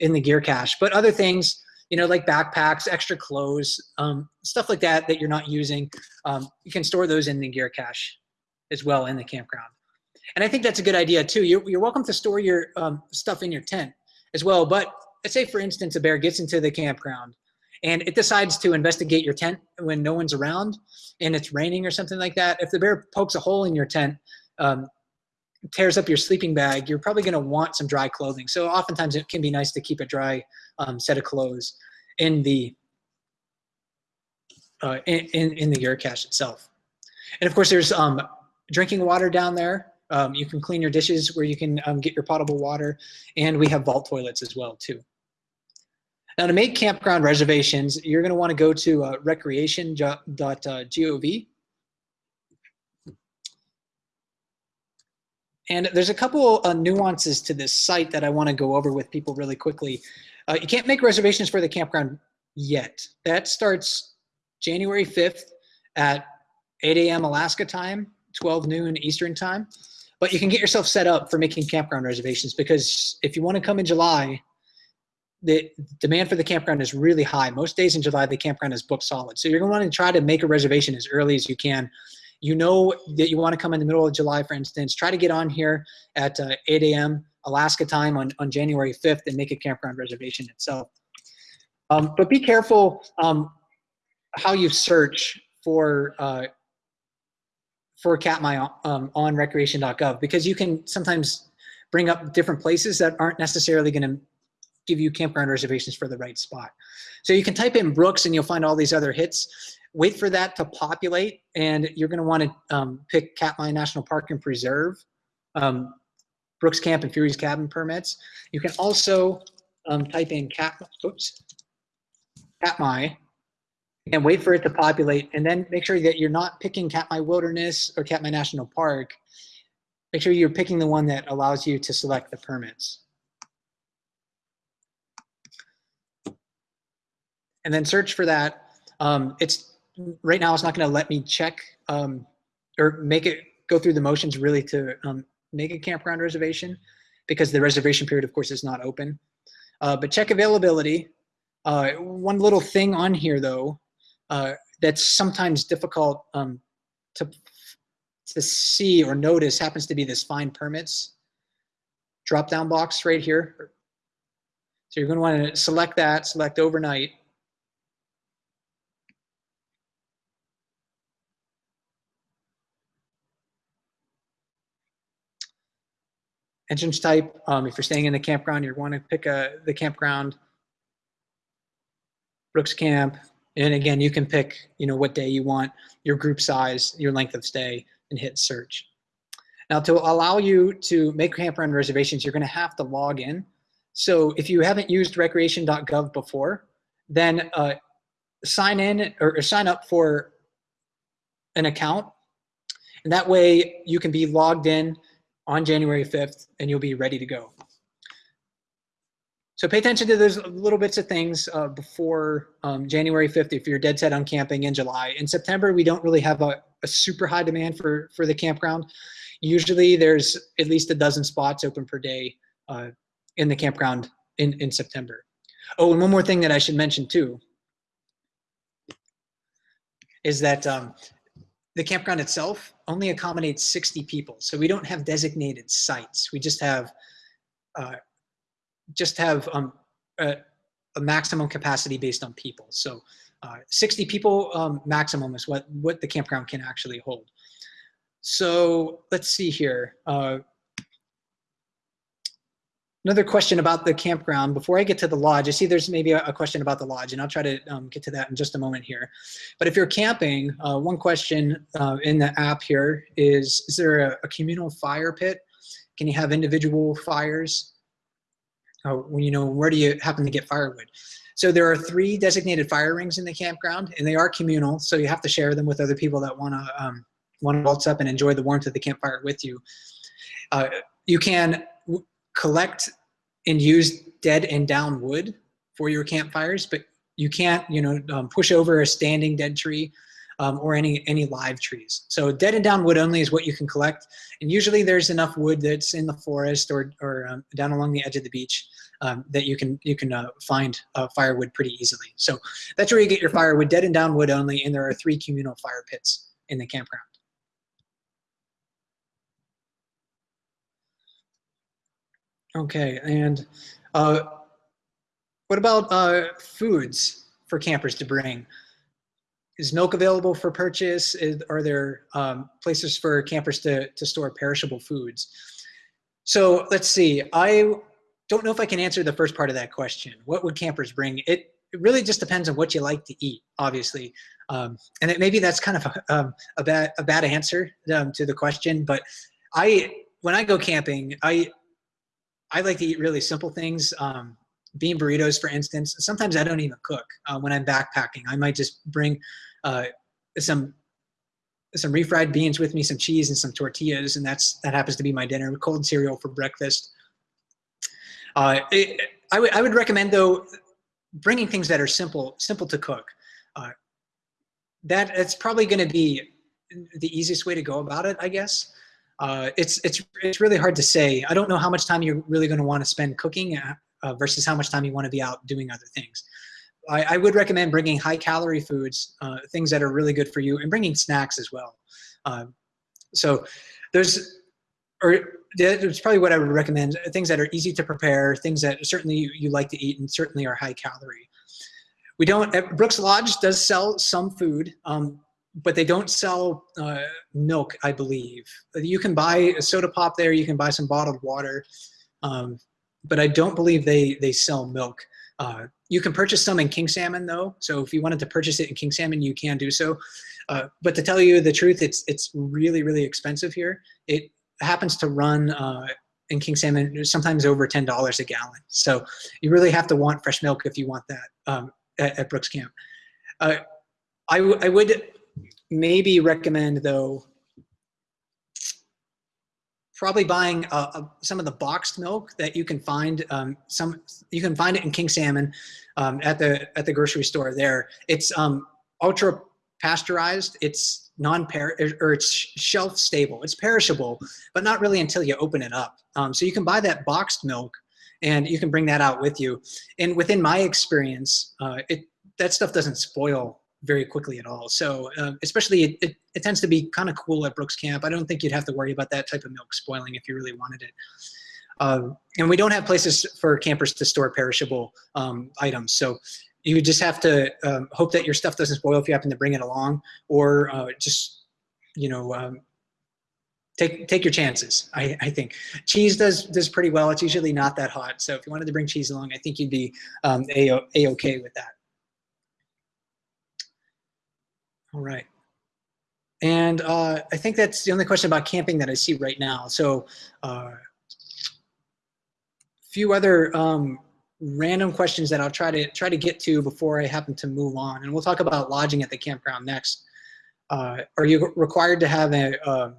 in the gear cache. But other things, you know, like backpacks, extra clothes, um, stuff like that that you're not using, um, you can store those in the gear cache as well in the campground. And I think that's a good idea too. You're, you're welcome to store your um, stuff in your tent as well. But let's say, for instance, a bear gets into the campground and it decides to investigate your tent when no one's around and it's raining or something like that. If the bear pokes a hole in your tent, um, tears up your sleeping bag, you're probably going to want some dry clothing. So oftentimes it can be nice to keep a dry um, set of clothes in the uh, in, in, in the gear cache itself. And of course, there's um, drinking water down there. Um, you can clean your dishes where you can um, get your potable water, and we have vault toilets as well too. Now to make campground reservations, you're going to want to go to uh, recreation.gov And there's a couple uh, nuances to this site that I want to go over with people really quickly. Uh, you can't make reservations for the campground yet. That starts January 5th at 8 a.m. Alaska time, 12 noon Eastern time. But you can get yourself set up for making campground reservations because if you want to come in July, the demand for the campground is really high. Most days in July, the campground is booked solid. So you're going to want to try to make a reservation as early as you can you know that you want to come in the middle of July, for instance, try to get on here at uh, 8 a.m. Alaska time on, on January 5th and make a campground reservation itself. Um, but be careful um, how you search for uh, for Katmai um, on recreation.gov because you can sometimes bring up different places that aren't necessarily going to give you campground reservations for the right spot. So you can type in Brooks and you'll find all these other hits wait for that to populate and you're going to want to um, pick Katmai National Park and Preserve, um, Brooks Camp and Fure's Cabin permits. You can also um, type in Cat, oops, Katmai and wait for it to populate and then make sure that you're not picking Katmai Wilderness or Katmai National Park. Make sure you're picking the one that allows you to select the permits. And then search for that. Um, it's right now it's not going to let me check um, or make it go through the motions really to um, make a campground reservation because the reservation period, of course, is not open. Uh, but check availability. Uh, one little thing on here, though, uh, that's sometimes difficult um, to, to see or notice happens to be this find permits drop-down box right here. So you're going to want to select that, select overnight, entrance type. Um, if you're staying in the campground, you're going to pick a, the campground, Brooks Camp. And again, you can pick, you know, what day you want, your group size, your length of stay, and hit search. Now, to allow you to make campground reservations, you're going to have to log in. So if you haven't used recreation.gov before, then uh, sign in or, or sign up for an account. And that way you can be logged in on January 5th and you'll be ready to go. So pay attention to those little bits of things uh, before um, January 5th if you're dead set on camping in July. In September, we don't really have a, a, super high demand for, for the campground. Usually there's at least a dozen spots open per day uh, in the campground in, in September. Oh, and one more thing that I should mention too is that um, the campground itself only accommodates 60 people. So we don't have designated sites. We just have uh, just have um, a, a, maximum capacity based on people. So uh, 60 people um, maximum is what, what the campground can actually hold. So let's see here. Uh, Another question about the campground. Before I get to the lodge, I see there's maybe a, question about the lodge, and I'll try to um, get to that in just a moment here. But if you're camping, uh, one question uh, in the app here is, is there a, a communal fire pit? Can you have individual fires? When you know, where do you happen to get firewood? so there are three designated fire rings in the campground, and they are communal, so you have to share them with other people that want to um, want to waltz up and enjoy the warmth of the campfire with you. Uh, you can collect and use dead and down wood for your campfires, but you can't, you know, um, push over a standing dead tree um, or any any live trees. So dead and down wood only is what you can collect, and usually there's enough wood that's in the forest or or um, down along the edge of the beach um, that you can you can uh, find uh, firewood pretty easily. So that's where you get your firewood, dead and down wood only, and there are three communal fire pits in the campground. Okay, and uh, what about uh, foods for campers to bring? Is milk available for purchase? Is, are there um, places for campers to, to store perishable foods? So let's see, I don't know if I can answer the first part of that question. What would campers bring? It, it really just depends on what you like to eat, obviously. Um, and it, maybe that's kind of a, um, a, bad, a bad answer um, to the question, but I, when I go camping, I, I like to eat really simple things. Um, bean burritos, for instance. Sometimes I don't even cook uh, when I'm backpacking. I might just bring uh, some some refried beans with me, some cheese, and some tortillas, and that's that happens to be my dinner. Cold cereal for breakfast. Uh, it, I would I would recommend though bringing things that are simple simple to cook. Uh, that it's probably going to be the easiest way to go about it, I guess. Uh, it's it's it's really hard to say. I don't know how much time you're really going to want to spend cooking uh, versus how much time you want to be out doing other things. I, I would recommend bringing high calorie foods, uh, things that are really good for you, and bringing snacks as well. Um, so there's, or it's probably what I would recommend, things that are easy to prepare, things that certainly you, you like to eat and certainly are high calorie. We don't, Brooks Lodge does sell some food, um, but they don't sell uh, milk, I believe. You can buy a soda pop there, you can buy some bottled water, um, but I don't believe they, they sell milk. Uh, you can purchase some in King Salmon though. So if you wanted to purchase it in King Salmon, you can do so. Uh, but to tell you the truth, it's, it's really, really expensive here. It happens to run uh, in King Salmon sometimes over $10 a gallon. So you really have to want fresh milk if you want that um, at, at, Brooks Camp. Uh, I, I would maybe recommend though probably buying uh, uh, some of the boxed milk that you can find um, some you can find it in King Salmon um, at the at the grocery store there. It's um, ultra pasteurized. It's non or it's shelf stable. It's perishable but not really until you open it up. Um, so you can buy that boxed milk and you can bring that out with you. And within my experience uh, it that stuff doesn't spoil very quickly at all. So uh, especially it, it, it, tends to be kind of cool at Brooks Camp. I don't think you'd have to worry about that type of milk spoiling if you really wanted it. Um, and we don't have places for campers to store perishable um, items. So you just have to um, hope that your stuff doesn't spoil if you happen to bring it along or uh, just, you know, um, take take your chances. I, I think cheese does does pretty well. It's usually not that hot. So if you wanted to bring cheese along, I think you'd be um, a a okay with that. All right. And uh, I think that's the only question about camping that I see right now. So a uh, few other um, random questions that I'll try to try to get to before I happen to move on. And we'll talk about lodging at the campground next. Uh, are you required to have a, uh,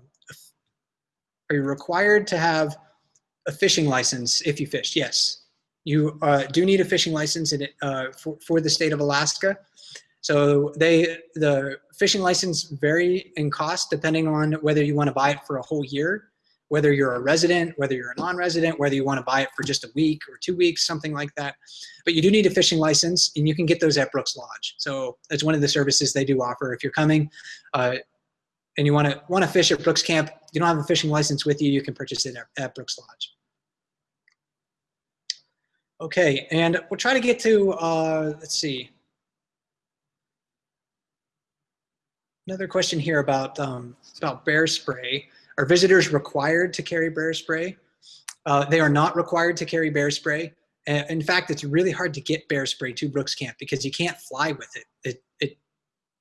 are you required to have a fishing license if you fish? Yes. You uh, do need a fishing license in uh, for, for the state of Alaska. So they the fishing license vary in cost depending on whether you want to buy it for a whole year, whether you're a resident, whether you're a non-resident, whether you want to buy it for just a week or two weeks, something like that. But you do need a fishing license and you can get those at Brooks Lodge. So that's one of the services they do offer. If you're coming uh, and you want to want to fish at Brooks Camp, you don't have a fishing license with you, you can purchase it at, at Brooks Lodge. Okay, and we'll try to get to, uh, let's see, Another question here about, um, about bear spray. Are visitors required to carry bear spray? Uh, they are not required to carry bear spray. In fact, it's really hard to get bear spray to Brooks Camp because you can't fly with it. It, it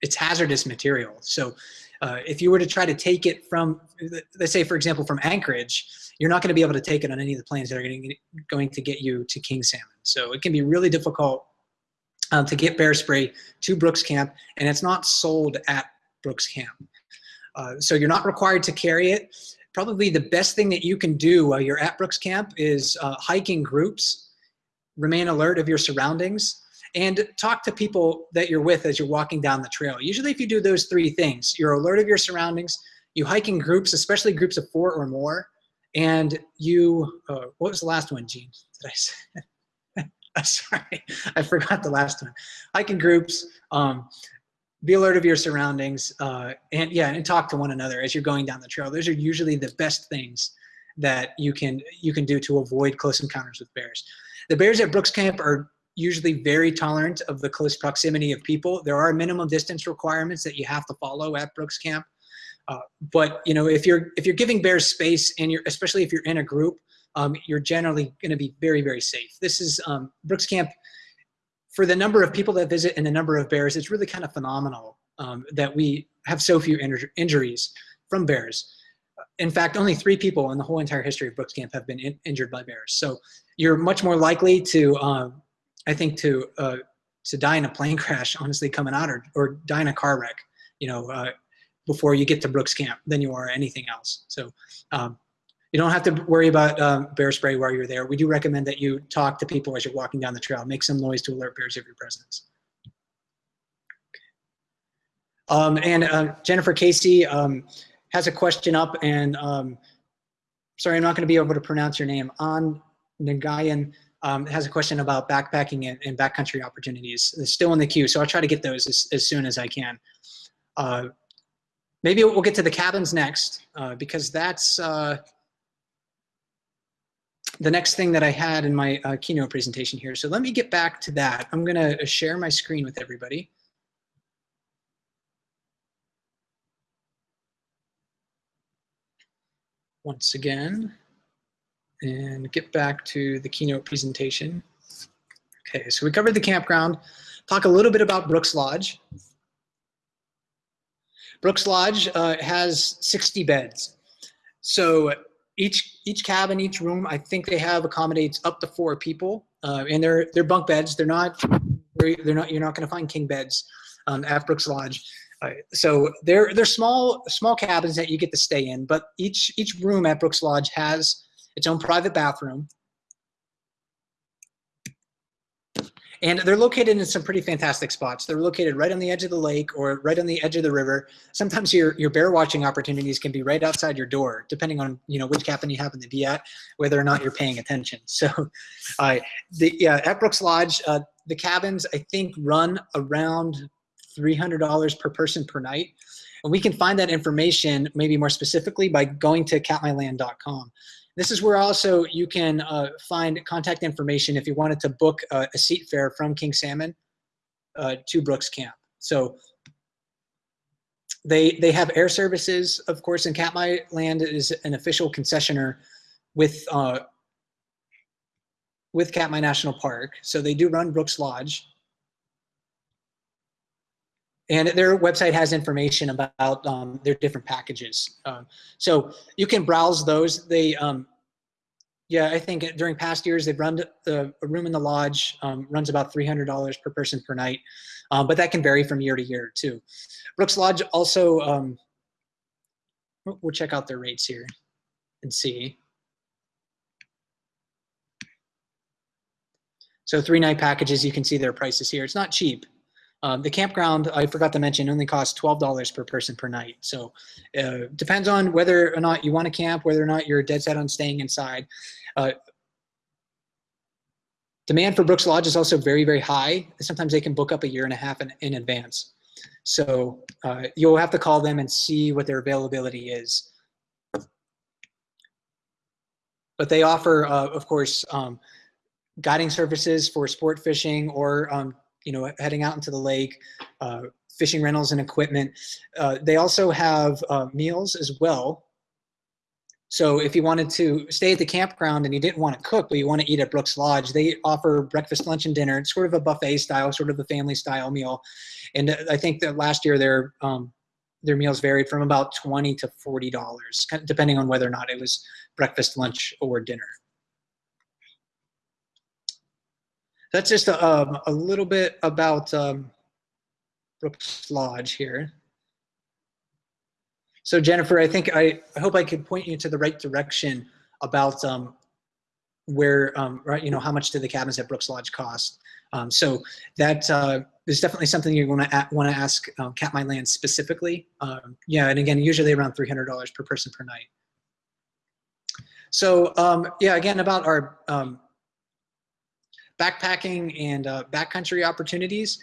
it's hazardous material. So uh, if you were to try to take it from, let's say, for example, from Anchorage, you're not going to be able to take it on any of the planes that are going to, going to get you to King Salmon. So it can be really difficult um, to get bear spray to Brooks Camp, and it's not sold at Brooks Camp. Uh, so you're not required to carry it. Probably the best thing that you can do while you're at Brooks Camp is uh, hiking groups, remain alert of your surroundings, and talk to people that you're with as you're walking down the trail. Usually if you do those three things, you're alert of your surroundings, you hike in groups, especially groups of four or more, and you, uh, what was the last one, Gene? Did I say? sorry, I forgot the last one. Hike in groups, um, be alert of your surroundings, uh, and yeah, and talk to one another as you're going down the trail. Those are usually the best things that you can you can do to avoid close encounters with bears. The bears at Brooks Camp are usually very tolerant of the close proximity of people. There are minimum distance requirements that you have to follow at Brooks Camp. Uh, but you know, if you're if you're giving bears space and you're especially if you're in a group, um, you're generally going to be very very safe. This is um, Brooks Camp for the number of people that visit and the number of bears. It's really kind of phenomenal um, that we have so few injuries from bears. In fact, only three people in the whole entire history of Brooks Camp have been in injured by bears. So you're much more likely to, um, I think, to uh, to die in a plane crash, honestly, coming out, or or die in a car wreck. You know, uh, before you get to Brooks Camp than you are anything else. So um, you don't have to worry about um, bear spray while you're there. We do recommend that you talk to people as you're walking down the trail. Make some noise to alert bears of your presence. Um, and uh, Jennifer Casey um, has a question up and um, sorry, I'm not gonna be able to pronounce your name. On Nagayan um, has a question about backpacking and, and backcountry opportunities. It's still in the queue, so I'll try to get those as, as soon as I can. Uh, Maybe we'll get to the cabins next uh, because that's uh, the next thing that I had in my uh, keynote presentation here. So let me get back to that. I'm going to share my screen with everybody. Once again, and get back to the keynote presentation. Okay, so we covered the campground, talk a little bit about Brooks Lodge. Brooks Lodge uh, has 60 beds. So each each cabin, each room, I think they have accommodates up to four people, uh, and they're they're bunk beds. They're not they're not you're not going to find king beds um, at Brooks Lodge. Uh, so they're they're small small cabins that you get to stay in, but each each room at Brooks Lodge has its own private bathroom. And they're located in some pretty fantastic spots. They're located right on the edge of the lake or right on the edge of the river. Sometimes your, your bear watching opportunities can be right outside your door, depending on you know which cabin you happen to be at, whether or not you're paying attention. So uh, the, yeah, at Brooks Lodge, uh, the cabins I think run around $300 per person per night. And we can find that information maybe more specifically by going to katmailand.com. This is where also you can uh, find contact information if you wanted to book a, a seat fare from King Salmon uh, to Brooks Camp. So they they have air services, of course, and Katmai Land is an official concessioner with uh, with Katmai National Park. So they do run Brooks Lodge. And their website has information about um, their different packages. Um, so you can browse those. They, um, yeah, I think during past years they've run the a room in the lodge um, runs about $300 per person per night, um, but that can vary from year to year too. Brooks Lodge also, um, we'll check out their rates here and see. So three night packages, you can see their prices here. It's not cheap. Um, the campground, I forgot to mention, only costs $12 per person per night. So uh, depends on whether or not you want to camp, whether or not you're dead set on staying inside. Uh, demand for Brooks Lodge is also very, very high. Sometimes they can book up a year and a half in, in advance. So uh, you'll have to call them and see what their availability is. But they offer, uh, of course, um, guiding services for sport fishing or um, you know, heading out into the lake, uh, fishing rentals and equipment. Uh, they also have uh, meals as well. So if you wanted to stay at the campground and you didn't want to cook, but you want to eat at Brooks Lodge, they offer breakfast, lunch, and dinner. It's sort of a buffet style, sort of a family style meal. And uh, I think that last year their um, their meals varied from about twenty to forty dollars, depending on whether or not it was breakfast, lunch, or dinner. That's just a, um, a little bit about um, Brooks Lodge here. So Jennifer, I think I, I hope I could point you to the right direction about um, where, um, right, you know, how much do the cabins at Brooks Lodge cost. Um, so that uh, is definitely something you're going to want to ask um, Katmailand specifically. Um, yeah, and again, usually around $300 per person per night. So um, yeah, again, about our um, backpacking and uh, backcountry opportunities,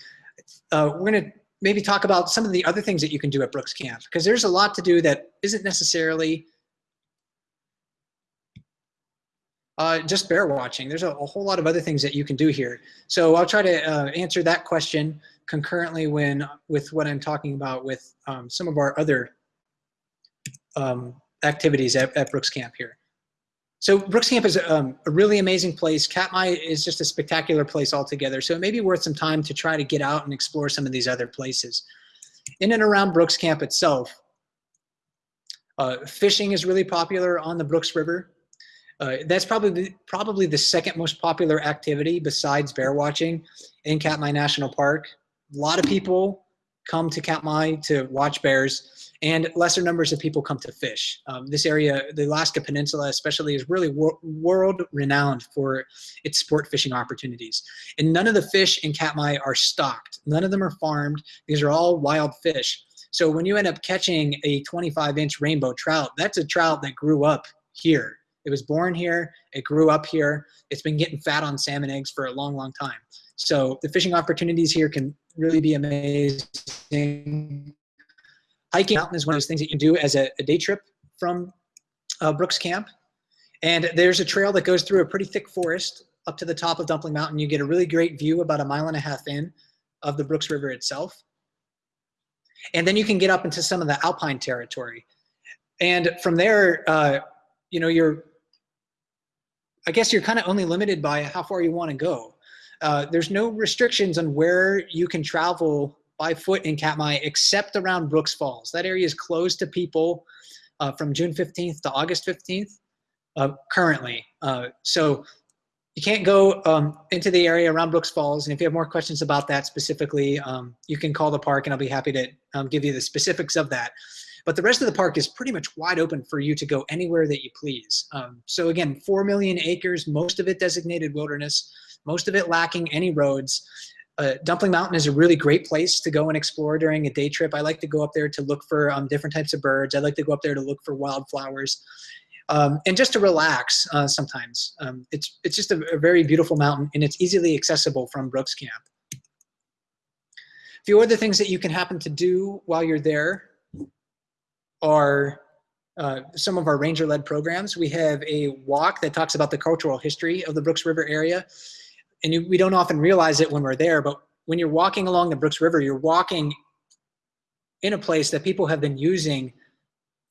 uh, we're going to maybe talk about some of the other things that you can do at Brooks Camp because there's a lot to do that isn't necessarily uh, just bear watching. There's a, a, whole lot of other things that you can do here. So I'll try to uh, answer that question concurrently when with what I'm talking about with um, some of our other um, activities at, at Brooks Camp here. So Brooks Camp is um, a really amazing place. Katmai is just a spectacular place altogether. So it may be worth some time to try to get out and explore some of these other places. In and around Brooks Camp itself, uh, fishing is really popular on the Brooks River. Uh, that's probably probably the second most popular activity besides bear watching in Katmai National Park. A lot of people come to Katmai to watch bears and lesser numbers of people come to fish. Um, this area, the Alaska Peninsula especially, is really wor world renowned for its sport fishing opportunities. And none of the fish in Katmai are stocked. None of them are farmed. These are all wild fish. So when you end up catching a 25 inch rainbow trout, that's a trout that grew up here. It was born here, it grew up here, it's been getting fat on salmon eggs for a long, long time. So the fishing opportunities here can really be amazing hiking mountain is one of those things that you can do as a, a day trip from uh, Brooks Camp. And there's a trail that goes through a pretty thick forest up to the top of Dumpling Mountain. You get a really great view about a mile and a half in of the Brooks River itself. And then you can get up into some of the alpine territory. And from there, uh, you know, you're, I guess you're kind of only limited by how far you want to go. Uh, there's no restrictions on where you can travel by foot in Katmai except around Brooks Falls. That area is closed to people uh, from June 15th to August 15th uh, currently. Uh, so you can't go um, into the area around Brooks Falls. And if you have more questions about that specifically, um, you can call the park and I'll be happy to um, give you the specifics of that. But the rest of the park is pretty much wide open for you to go anywhere that you please. Um, so again, 4 million acres, most of it designated wilderness, most of it lacking any roads uh, Dumpling Mountain is a really great place to go and explore during a day trip. I like to go up there to look for um, different types of birds. I like to go up there to look for wildflowers. Um, and just to relax uh, sometimes. Um, it's, it's just a, a, very beautiful mountain and it's easily accessible from Brooks Camp. A few other things that you can happen to do while you're there are uh, some of our ranger-led programs. We have a walk that talks about the cultural history of the Brooks River area and you, we don't often realize it when we're there, but when you're walking along the Brooks River, you're walking in a place that people have been using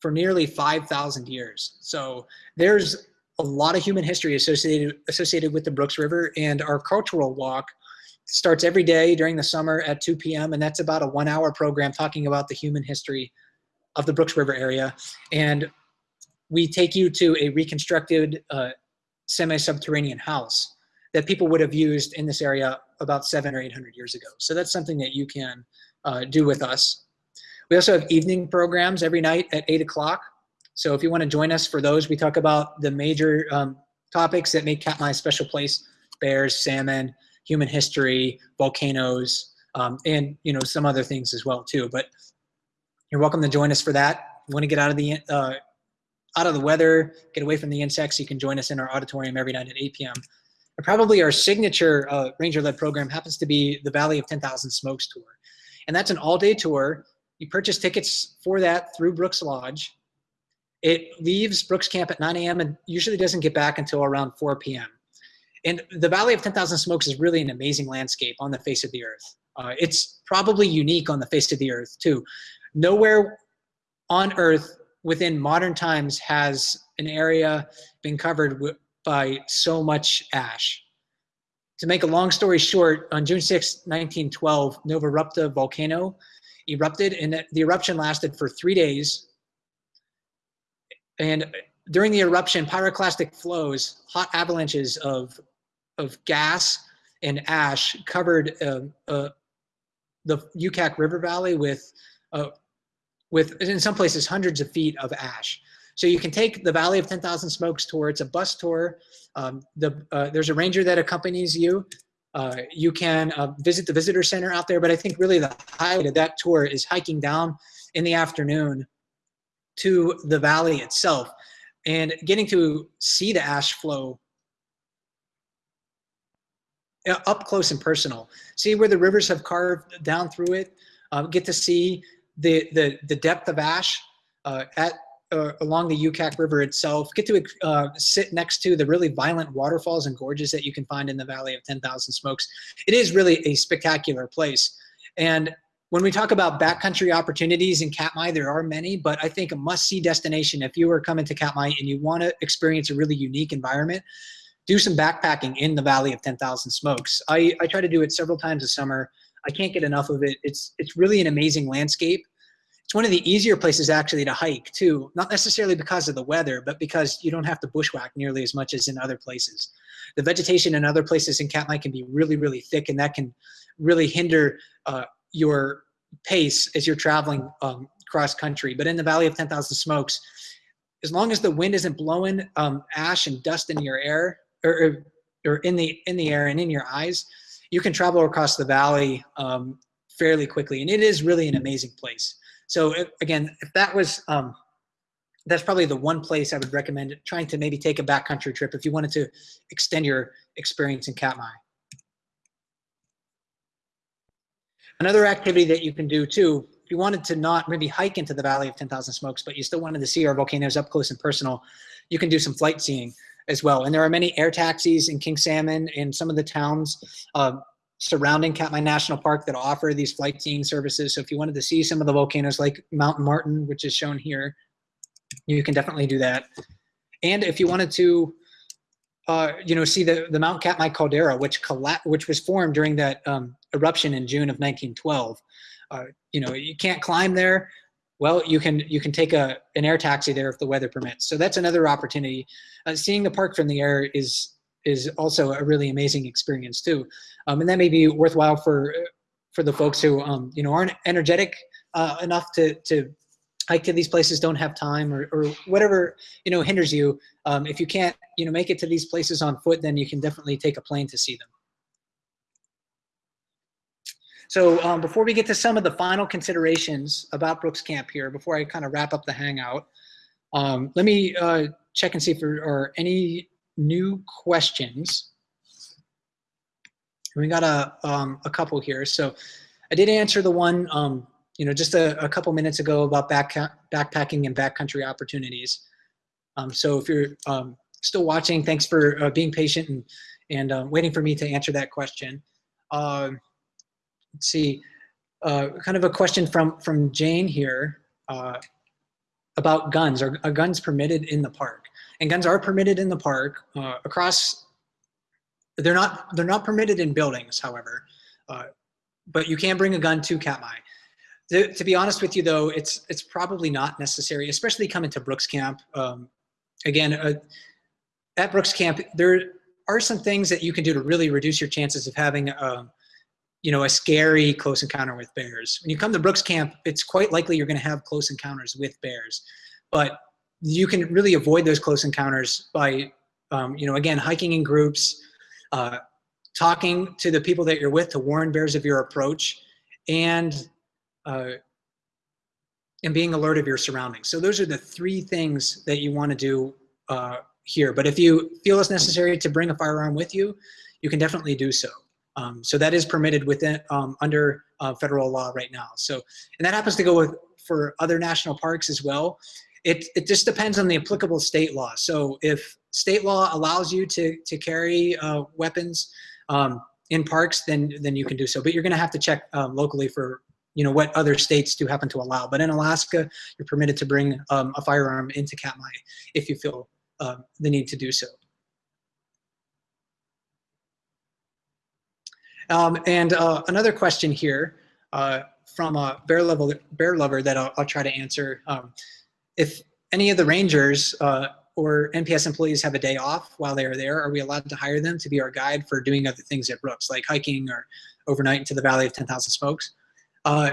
for nearly 5,000 years. So there's a lot of human history associated associated with the Brooks River, and our cultural walk starts every day during the summer at 2 p.m. and that's about a one-hour program talking about the human history of the Brooks River area. And we take you to a reconstructed uh, semi-subterranean house that people would have used in this area about seven or 800 years ago. So that's something that you can uh, do with us. We also have evening programs every night at eight o'clock. So if you wanna join us for those, we talk about the major um, topics that make Katmai a special place, bears, salmon, human history, volcanoes, um, and you know some other things as well too. But you're welcome to join us for that. You wanna get out of the uh, out of the weather, get away from the insects, you can join us in our auditorium every night at 8 p.m. Probably our signature uh, ranger-led program happens to be the Valley of 10,000 Smokes tour. And that's an all-day tour. You purchase tickets for that through Brooks Lodge. It leaves Brooks Camp at 9 a.m. and usually doesn't get back until around 4 p.m. And the Valley of 10,000 Smokes is really an amazing landscape on the face of the earth. Uh, it's probably unique on the face of the earth too. Nowhere on earth within modern times has an area been covered by so much ash. To make a long story short, on June 6, 1912, Novarupta volcano erupted and the eruption lasted for three days. And during the eruption, pyroclastic flows, hot avalanches of, of gas and ash covered uh, uh, the Ukak River Valley with, uh, with in some places hundreds of feet of ash. So you can take the Valley of 10,000 Smokes tour. It's a bus tour. Um, the, uh, there's a ranger that accompanies you. Uh, you can uh, visit the visitor center out there, but I think really the highlight of that tour is hiking down in the afternoon to the valley itself and getting to see the ash flow up close and personal. See where the rivers have carved down through it. Uh, get to see the the the depth of ash uh, at uh, along the Ukak River itself. Get to uh, sit next to the really violent waterfalls and gorges that you can find in the Valley of 10,000 Smokes. It is really a spectacular place. And when we talk about backcountry opportunities in Katmai, there are many, but I think a must-see destination if you are coming to Katmai and you want to experience a really unique environment, do some backpacking in the Valley of 10,000 Smokes. I, I try to do it several times a summer. I can't get enough of it. It's, it's really an amazing landscape. It's one of the easier places actually to hike too, not necessarily because of the weather, but because you don't have to bushwhack nearly as much as in other places. The vegetation in other places in Katmai can be really, really thick and that can really hinder uh, your pace as you're traveling um, cross country. But in the Valley of 10,000 Smokes, as long as the wind isn't blowing um, ash and dust in your air, or, or in the in the air and in your eyes, you can travel across the valley um, fairly quickly, and it is really an amazing place. So again, if that was um, that's probably the one place I would recommend trying to maybe take a backcountry trip if you wanted to extend your experience in Katmai. Another activity that you can do too, if you wanted to not maybe hike into the Valley of 10,000 Smokes, but you still wanted to see our volcanoes up close and personal, you can do some flight seeing as well. And there are many air taxis in King Salmon and some of the towns uh, surrounding Katmai National Park that offer these flight seeing services. So if you wanted to see some of the volcanoes like Mount Martin, which is shown here, you can definitely do that. And if you wanted to, uh, you know, see the, the Mount Katmai caldera, which which was formed during that um, eruption in June of 1912. Uh, you know, you can't climb there, well, you can you can take a an air taxi there if the weather permits. So that's another opportunity. Uh, seeing the park from the air is is also a really amazing experience too, um, and that may be worthwhile for for the folks who um, you know aren't energetic uh, enough to to hike to these places, don't have time, or, or whatever you know hinders you. Um, if you can't you know make it to these places on foot, then you can definitely take a plane to see them. So um, before we get to some of the final considerations about Brooks Camp here, before I kind of wrap up the hangout, um, let me uh, check and see if there are any new questions. We got a, um, a couple here. So I did answer the one, um, you know, just a, a, couple minutes ago about back, backpacking and backcountry opportunities. Um, so if you're um, still watching, thanks for uh, being patient and, and uh, waiting for me to answer that question. Uh, let's see, uh, kind of a question from, from Jane here uh, about guns. Are, are, guns permitted in the park? And guns are permitted in the park uh, across, they're not, they're not permitted in buildings, however, uh, but you can bring a gun to Katmai. To, to, be honest with you though, it's, it's probably not necessary, especially coming to Brooks Camp. Um, again, uh, at Brooks Camp, there are some things that you can do to really reduce your chances of having a, you know, a scary close encounter with bears. When you come to Brooks Camp, it's quite likely you're going to have close encounters with bears, but you can really avoid those close encounters by, um, you know, again, hiking in groups, uh, talking to the people that you're with to warn bears of your approach, and uh, and being alert of your surroundings. So those are the three things that you want to do uh, here. But if you feel it's necessary to bring a firearm with you, you can definitely do so. Um, so that is permitted within um, under uh, federal law right now. So, and that happens to go with for other national parks as well. It, it just depends on the applicable state law. So if state law allows you to, to carry uh, weapons um, in parks, then, then you can do so. But you're gonna have to check um, locally for you know what other states do happen to allow. But in Alaska, you're permitted to bring um, a firearm into Katmai if you feel uh, the need to do so. Um, and uh, another question here uh, from a bear, level, bear lover that I'll, I'll try to answer. If any of the rangers uh, or NPS employees have a day off while they are there, are we allowed to hire them to be our guide for doing other things at Brooks, like hiking or overnight into the Valley of 10,000 Smokes? Uh,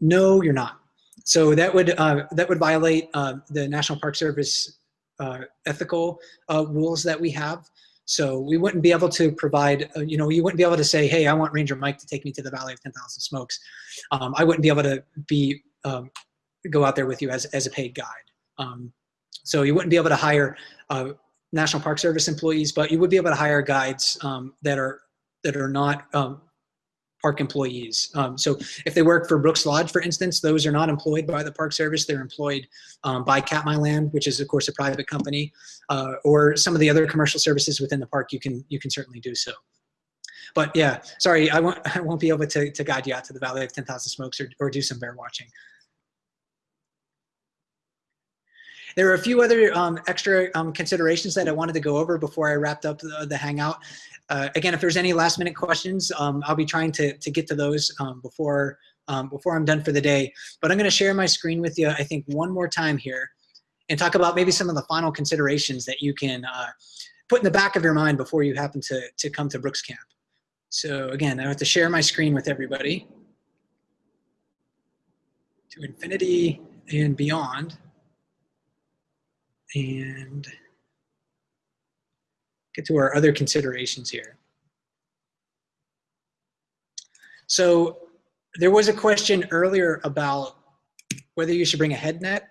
no, you're not. So that would uh, that would violate uh, the National Park Service uh, ethical uh, rules that we have. So we wouldn't be able to provide, uh, you know, you wouldn't be able to say, hey, I want Ranger Mike to take me to the Valley of 10,000 Smokes. Um, I wouldn't be able to be um, go out there with you as, as a paid guide. Um, so you wouldn't be able to hire uh, National Park Service employees, but you would be able to hire guides um, that are that are not um, park employees. Um, so if they work for Brooks Lodge, for instance, those are not employed by the Park Service. They're employed um, by Katmailand, which is of course a private company, uh, or some of the other commercial services within the park. You can you can certainly do so. But yeah, sorry, I won't I won't be able to to guide you out to the Valley of 10,000 Smokes or or do some bear watching. There are a few other um, extra um, considerations that I wanted to go over before I wrapped up the, the Hangout. Uh, again, if there's any last minute questions, um, I'll be trying to, to get to those um, before, um, before I'm done for the day. But I'm gonna share my screen with you, I think one more time here and talk about maybe some of the final considerations that you can uh, put in the back of your mind before you happen to, to come to Brooks Camp. So again, I have to share my screen with everybody to infinity and beyond and get to our other considerations here. So there was a question earlier about whether you should bring a head net.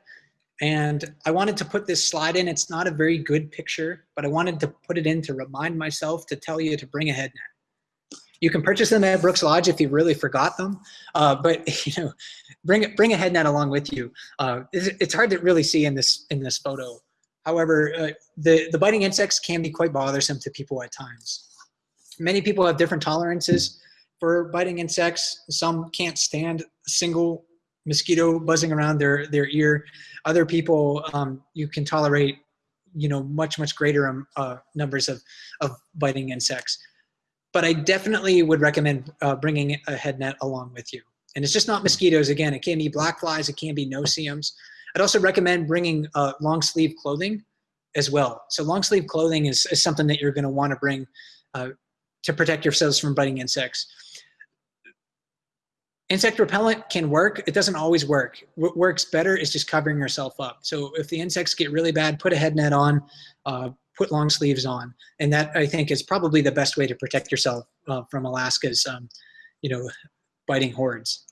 And I wanted to put this slide in. It's not a very good picture, but I wanted to put it in to remind myself to tell you to bring a head net. You can purchase them at Brooks Lodge if you really forgot them, uh, but you know, bring bring a head net along with you. Uh, it's, it's, hard to really see in this in this photo However, uh, the, the biting insects can be quite bothersome to people at times. Many people have different tolerances for biting insects. Some can't stand a single mosquito buzzing around their, their ear. Other people, um, you can tolerate you know, much, much greater um, uh, numbers of, of biting insects. But I definitely would recommend uh, bringing a head net along with you. And it's just not mosquitoes. Again, it can be black flies, it can be no-see-ums. I'd also recommend bringing uh, long sleeve clothing as well. So long sleeve clothing is, is something that you're gonna wanna bring uh, to protect yourselves from biting insects. Insect repellent can work. It doesn't always work. What works better is just covering yourself up. So if the insects get really bad, put a head net on, uh, put long sleeves on. And that I think is probably the best way to protect yourself uh, from Alaska's, um, you know, biting hordes.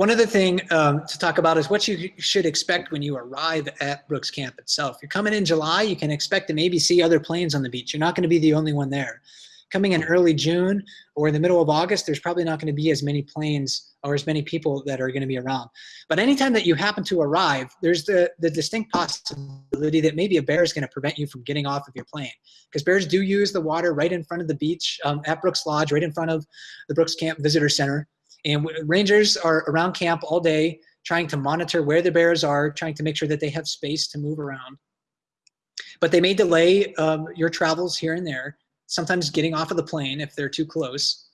One other thing um, to talk about is what you should expect when you arrive at Brooks Camp itself. You're coming in July, you can expect to maybe see other planes on the beach. You're not going to be the only one there. Coming in early June or in the middle of August, there's probably not going to be as many planes or as many people that are going to be around. But anytime that you happen to arrive, there's the, the distinct possibility that maybe a bear is going to prevent you from getting off of your plane. Because bears do use the water right in front of the beach um, at Brooks Lodge, right in front of the Brooks Camp Visitor Center. And rangers are around camp all day trying to monitor where the bears are, trying to make sure that they have space to move around. But they may delay um, your travels here and there, sometimes getting off of the plane if they're too close.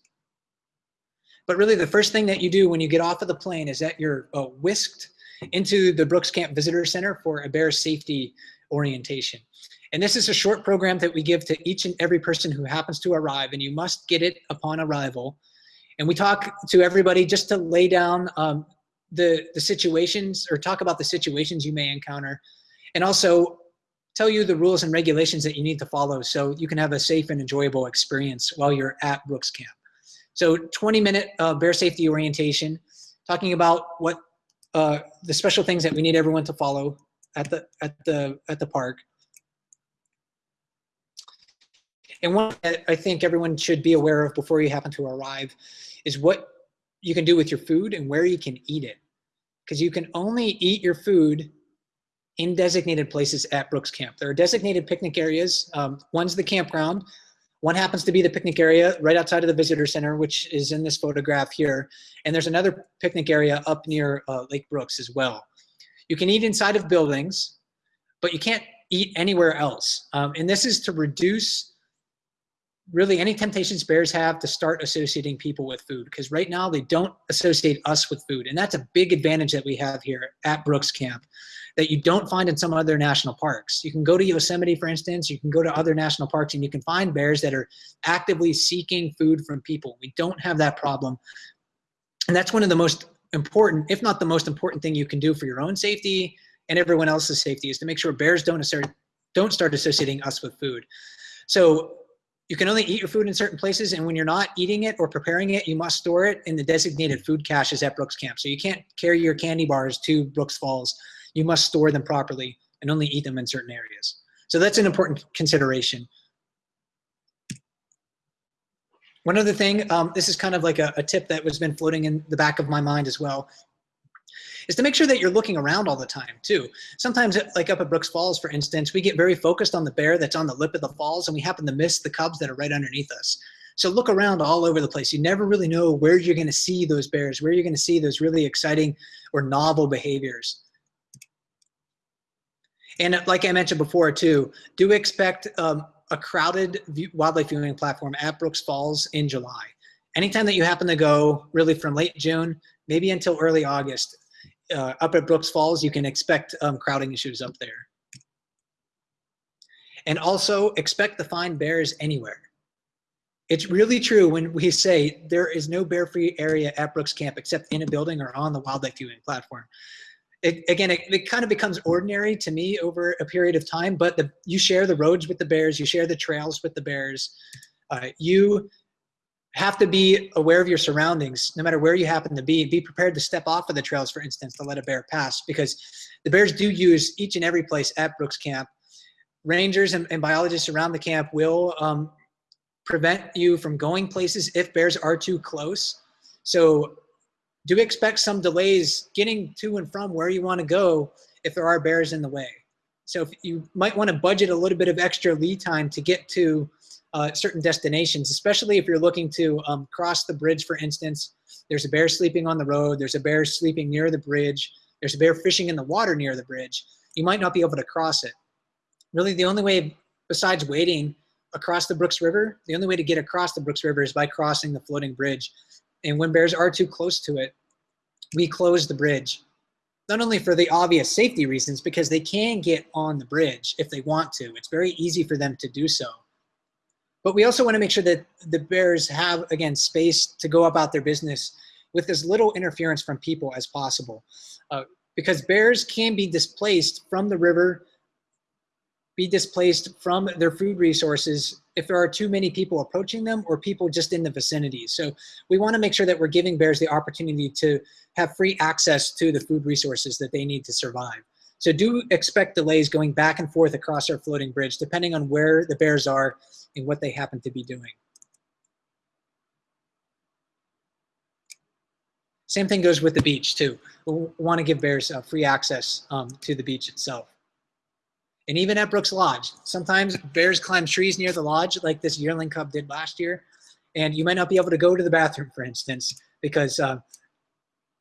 But really the first thing that you do when you get off of the plane is that you're uh, whisked into the Brooks Camp Visitor Center for a bear safety orientation. And this is a short program that we give to each and every person who happens to arrive, and you must get it upon arrival and we talk to everybody just to lay down um, the, the situations or talk about the situations you may encounter and also tell you the rules and regulations that you need to follow so you can have a safe and enjoyable experience while you're at Brooks Camp. So 20 minute uh, bear safety orientation, talking about what uh, the special things that we need everyone to follow at the, at the, at the park. And one that I think everyone should be aware of before you happen to arrive is what you can do with your food and where you can eat it. Because you can only eat your food in designated places at Brooks Camp. There are designated picnic areas. Um, one's the campground. One happens to be the picnic area right outside of the visitor center, which is in this photograph here. And there's another picnic area up near uh, Lake Brooks as well. You can eat inside of buildings, but you can't eat anywhere else. Um, and this is to reduce really any temptations bears have to start associating people with food because right now they don't associate us with food. And that's a big advantage that we have here at brooks camp that you don't find in some other national parks. You can go to yosemite for instance you can go to other national parks and you can find bears that are actively seeking food from people. We don't have that problem. And that's one of the most important if not the most important thing you can do for your own safety and everyone else's safety is to make sure bears don't assert, don't start associating us with food. So you can only eat your food in certain places, and when you're not eating it or preparing it, you must store it in the designated food caches at Brooks Camp. So you can't carry your candy bars to Brooks Falls. You must store them properly and only eat them in certain areas. So that's an important consideration. One other thing, um, this is kind of like a, a tip that was been floating in the back of my mind as well, is to make sure that you're looking around all the time too. Sometimes like up at Brooks Falls, for instance, we get very focused on the bear that's on the lip of the falls and we happen to miss the cubs that are right underneath us. So look around all over the place. You never really know where you're gonna see those bears, where you're gonna see those really exciting or novel behaviors. And like I mentioned before too, do expect um, a crowded wildlife viewing platform at Brooks Falls in July. Anytime that you happen to go really from late June, maybe until early August, uh, up at Brooks Falls, you can expect um, crowding issues up there. And also expect to find bears anywhere. It's really true when we say there is no bear-free area at Brooks Camp except in a building or on the wildlife viewing platform. It, again, it, it, kind of becomes ordinary to me over a period of time, but the, you share the roads with the bears, you share the trails with the bears. Uh, you have to be aware of your surroundings, no matter where you happen to be. Be prepared to step off of the trails, for instance, to let a bear pass, because the bears do use each and every place at Brooks Camp. Rangers and, and biologists around the camp will um, prevent you from going places if bears are too close. So do expect some delays getting to and from where you want to go if there are bears in the way. So if you might want to budget a little bit of extra lead time to get to uh, certain destinations, especially if you're looking to um, cross the bridge, for instance. There's a bear sleeping on the road. There's a bear sleeping near the bridge. There's a bear fishing in the water near the bridge. You might not be able to cross it. Really, the only way besides waiting across the Brooks River, the only way to get across the Brooks River is by crossing the floating bridge. And when bears are too close to it, we close the bridge. Not only for the obvious safety reasons, because they can get on the bridge if they want to. It's very easy for them to do so. But we also want to make sure that the bears have, again, space to go about their business with as little interference from people as possible. Uh, because bears can be displaced from the river, be displaced from their food resources if there are too many people approaching them or people just in the vicinity. So we want to make sure that we're giving bears the opportunity to have free access to the food resources that they need to survive. So do expect delays going back and forth across our floating bridge, depending on where the bears are and what they happen to be doing. Same thing goes with the beach too. We want to give bears uh, free access um, to the beach itself. And even at Brooks Lodge, sometimes bears climb trees near the lodge like this yearling cub did last year. And you might not be able to go to the bathroom, for instance, because uh,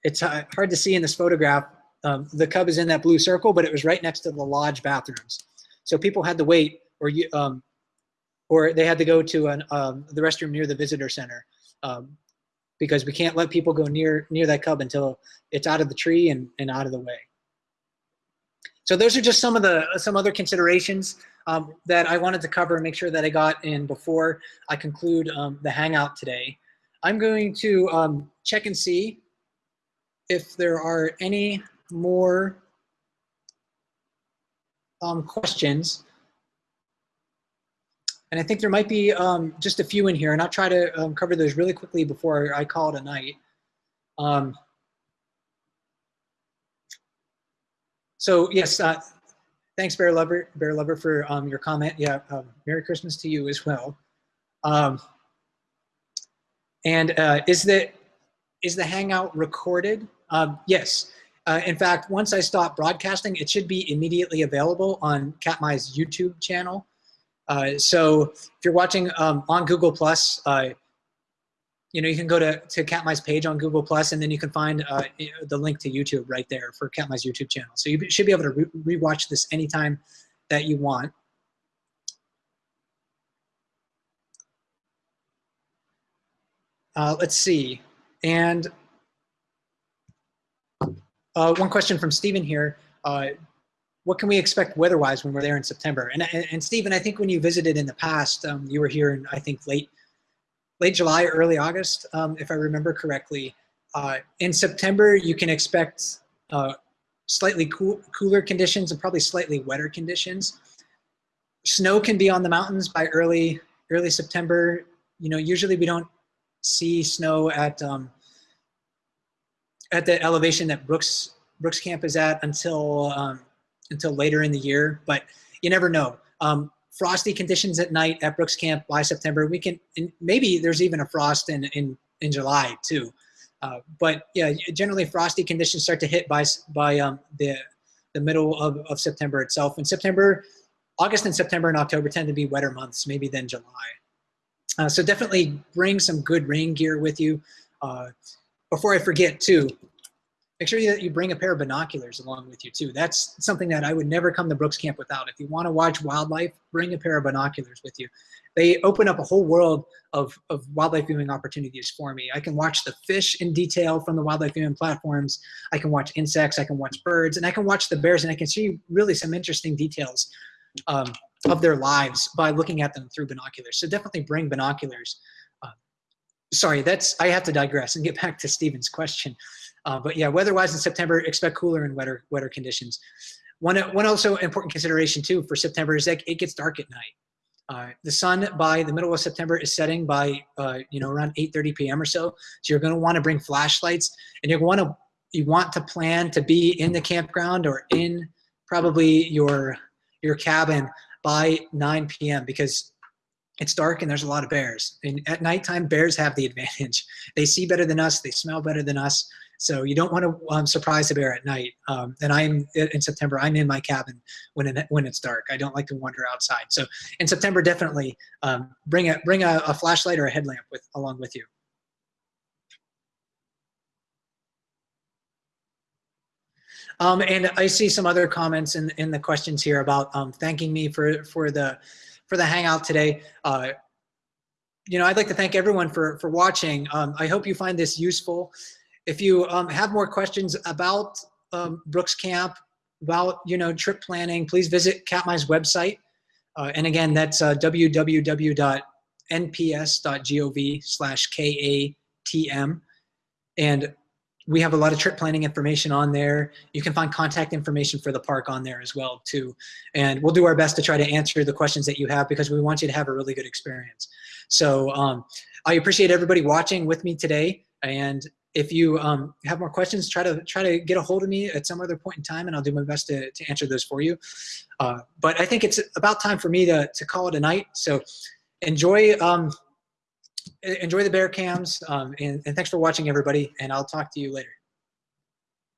it's uh, hard to see in this photograph. Um, the cub is in that blue circle, but it was right next to the lodge bathrooms. So people had to wait or you, um, or they had to go to an, um, the restroom near the visitor center um, because we can't let people go near near that cub until it's out of the tree and, and out of the way. So those are just some of the some other considerations um, that I wanted to cover and make sure that I got in before I conclude um, the Hangout today. I'm going to check and see if there are any more um, questions and I think there might be um, just a few in here, and I'll try to um, cover those really quickly before I call it a night. Um, so yes, uh, thanks Bear Lover, Bear Lover for um, your comment. Yeah, um, Merry Christmas to you as well. And uh, is the is the Hangout recorded? yes. Uh, in fact, once I stop broadcasting, it should be immediately available on Katmai's YouTube channel. Uh, so if you're watching um, on Google Plus, uh, you know, you can go to, to Katmai's page on Google Plus, and then you can find uh, the link to YouTube right there for Katmai's YouTube channel. So you should be able to re rewatch this anytime that you want. uh, let's see. And uh, one question from Stephen here. Uh, what can we expect weather-wise when we're there in September? And, and, and Stephen, I think when you visited in the past, um, you were here in, I think, late, late July, early August, um, if I remember correctly. Uh, in September, you can expect uh, slightly cool, cooler conditions and probably slightly wetter conditions. Snow can be on the mountains by early, early September. You know, usually we don't see snow at um, at the elevation that Brooks Brooks Camp is at until um, until later in the year, but you never know. Um, frosty conditions at night at Brooks Camp by September. We can maybe there's even a frost in in in July too. Uh, but yeah, generally frosty conditions start to hit by by um, the the middle of, of September itself. In September, August and September and October tend to be wetter months, maybe than July. Uh, so definitely bring some good rain gear with you. Uh, before I forget too, make sure that you bring a pair of binoculars along with you too. That's something that I would never come to Brooks Camp without. If you want to watch wildlife, bring a pair of binoculars with you. They open up a whole world of, of wildlife viewing opportunities for me. I can watch the fish in detail from the wildlife viewing platforms. I can watch insects, I can watch birds, and I can watch the bears and I can see really some interesting details um, of their lives by looking at them through binoculars. So definitely bring binoculars. Sorry, that's I have to digress and get back to Stephen's question. Uh, but yeah, weather-wise in September, expect cooler and wetter wetter conditions. One one also important consideration too for September is that it gets dark at night. Uh, the sun by the middle of September is setting by uh, you know around 8:30 p.m. or so. So you're going to want to bring flashlights, and you want to you want to plan to be in the campground or in probably your your cabin by 9 p.m. because it's dark and there's a lot of bears. And at nighttime, bears have the advantage. They see better than us. They smell better than us. So you don't want to um, surprise a bear at night. Um, and I'm in September. I'm in my cabin when it, when it's dark. I don't like to wander outside. So in September, definitely um, bring a bring a, a flashlight or a headlamp with along with you. Um, and I see some other comments in, in the questions here about um, thanking me for, for, the, for the Hangout today. Uh, you know, I'd like to thank everyone for, for watching. Um, I hope you find this useful. If you um, have more questions about um, Brooks Camp, about, you know, trip planning, please visit Katmai's website. Uh, and again, that's uh, www.nps.gov slash K-A-T-M. And we have a lot of trip planning information on there. You can find contact information for the park on there as well too. And we'll do our best to try to answer the questions that you have because we want you to have a really good experience. So um, I appreciate everybody watching with me today. And if you um, have more questions, try to try to get a hold of me at some other point in time and I'll do my best to, to answer those for you. Uh, but I think it's about time for me to, to call it a night. So enjoy um, enjoy the bear cams um, and, and thanks for watching everybody and I'll talk to you later.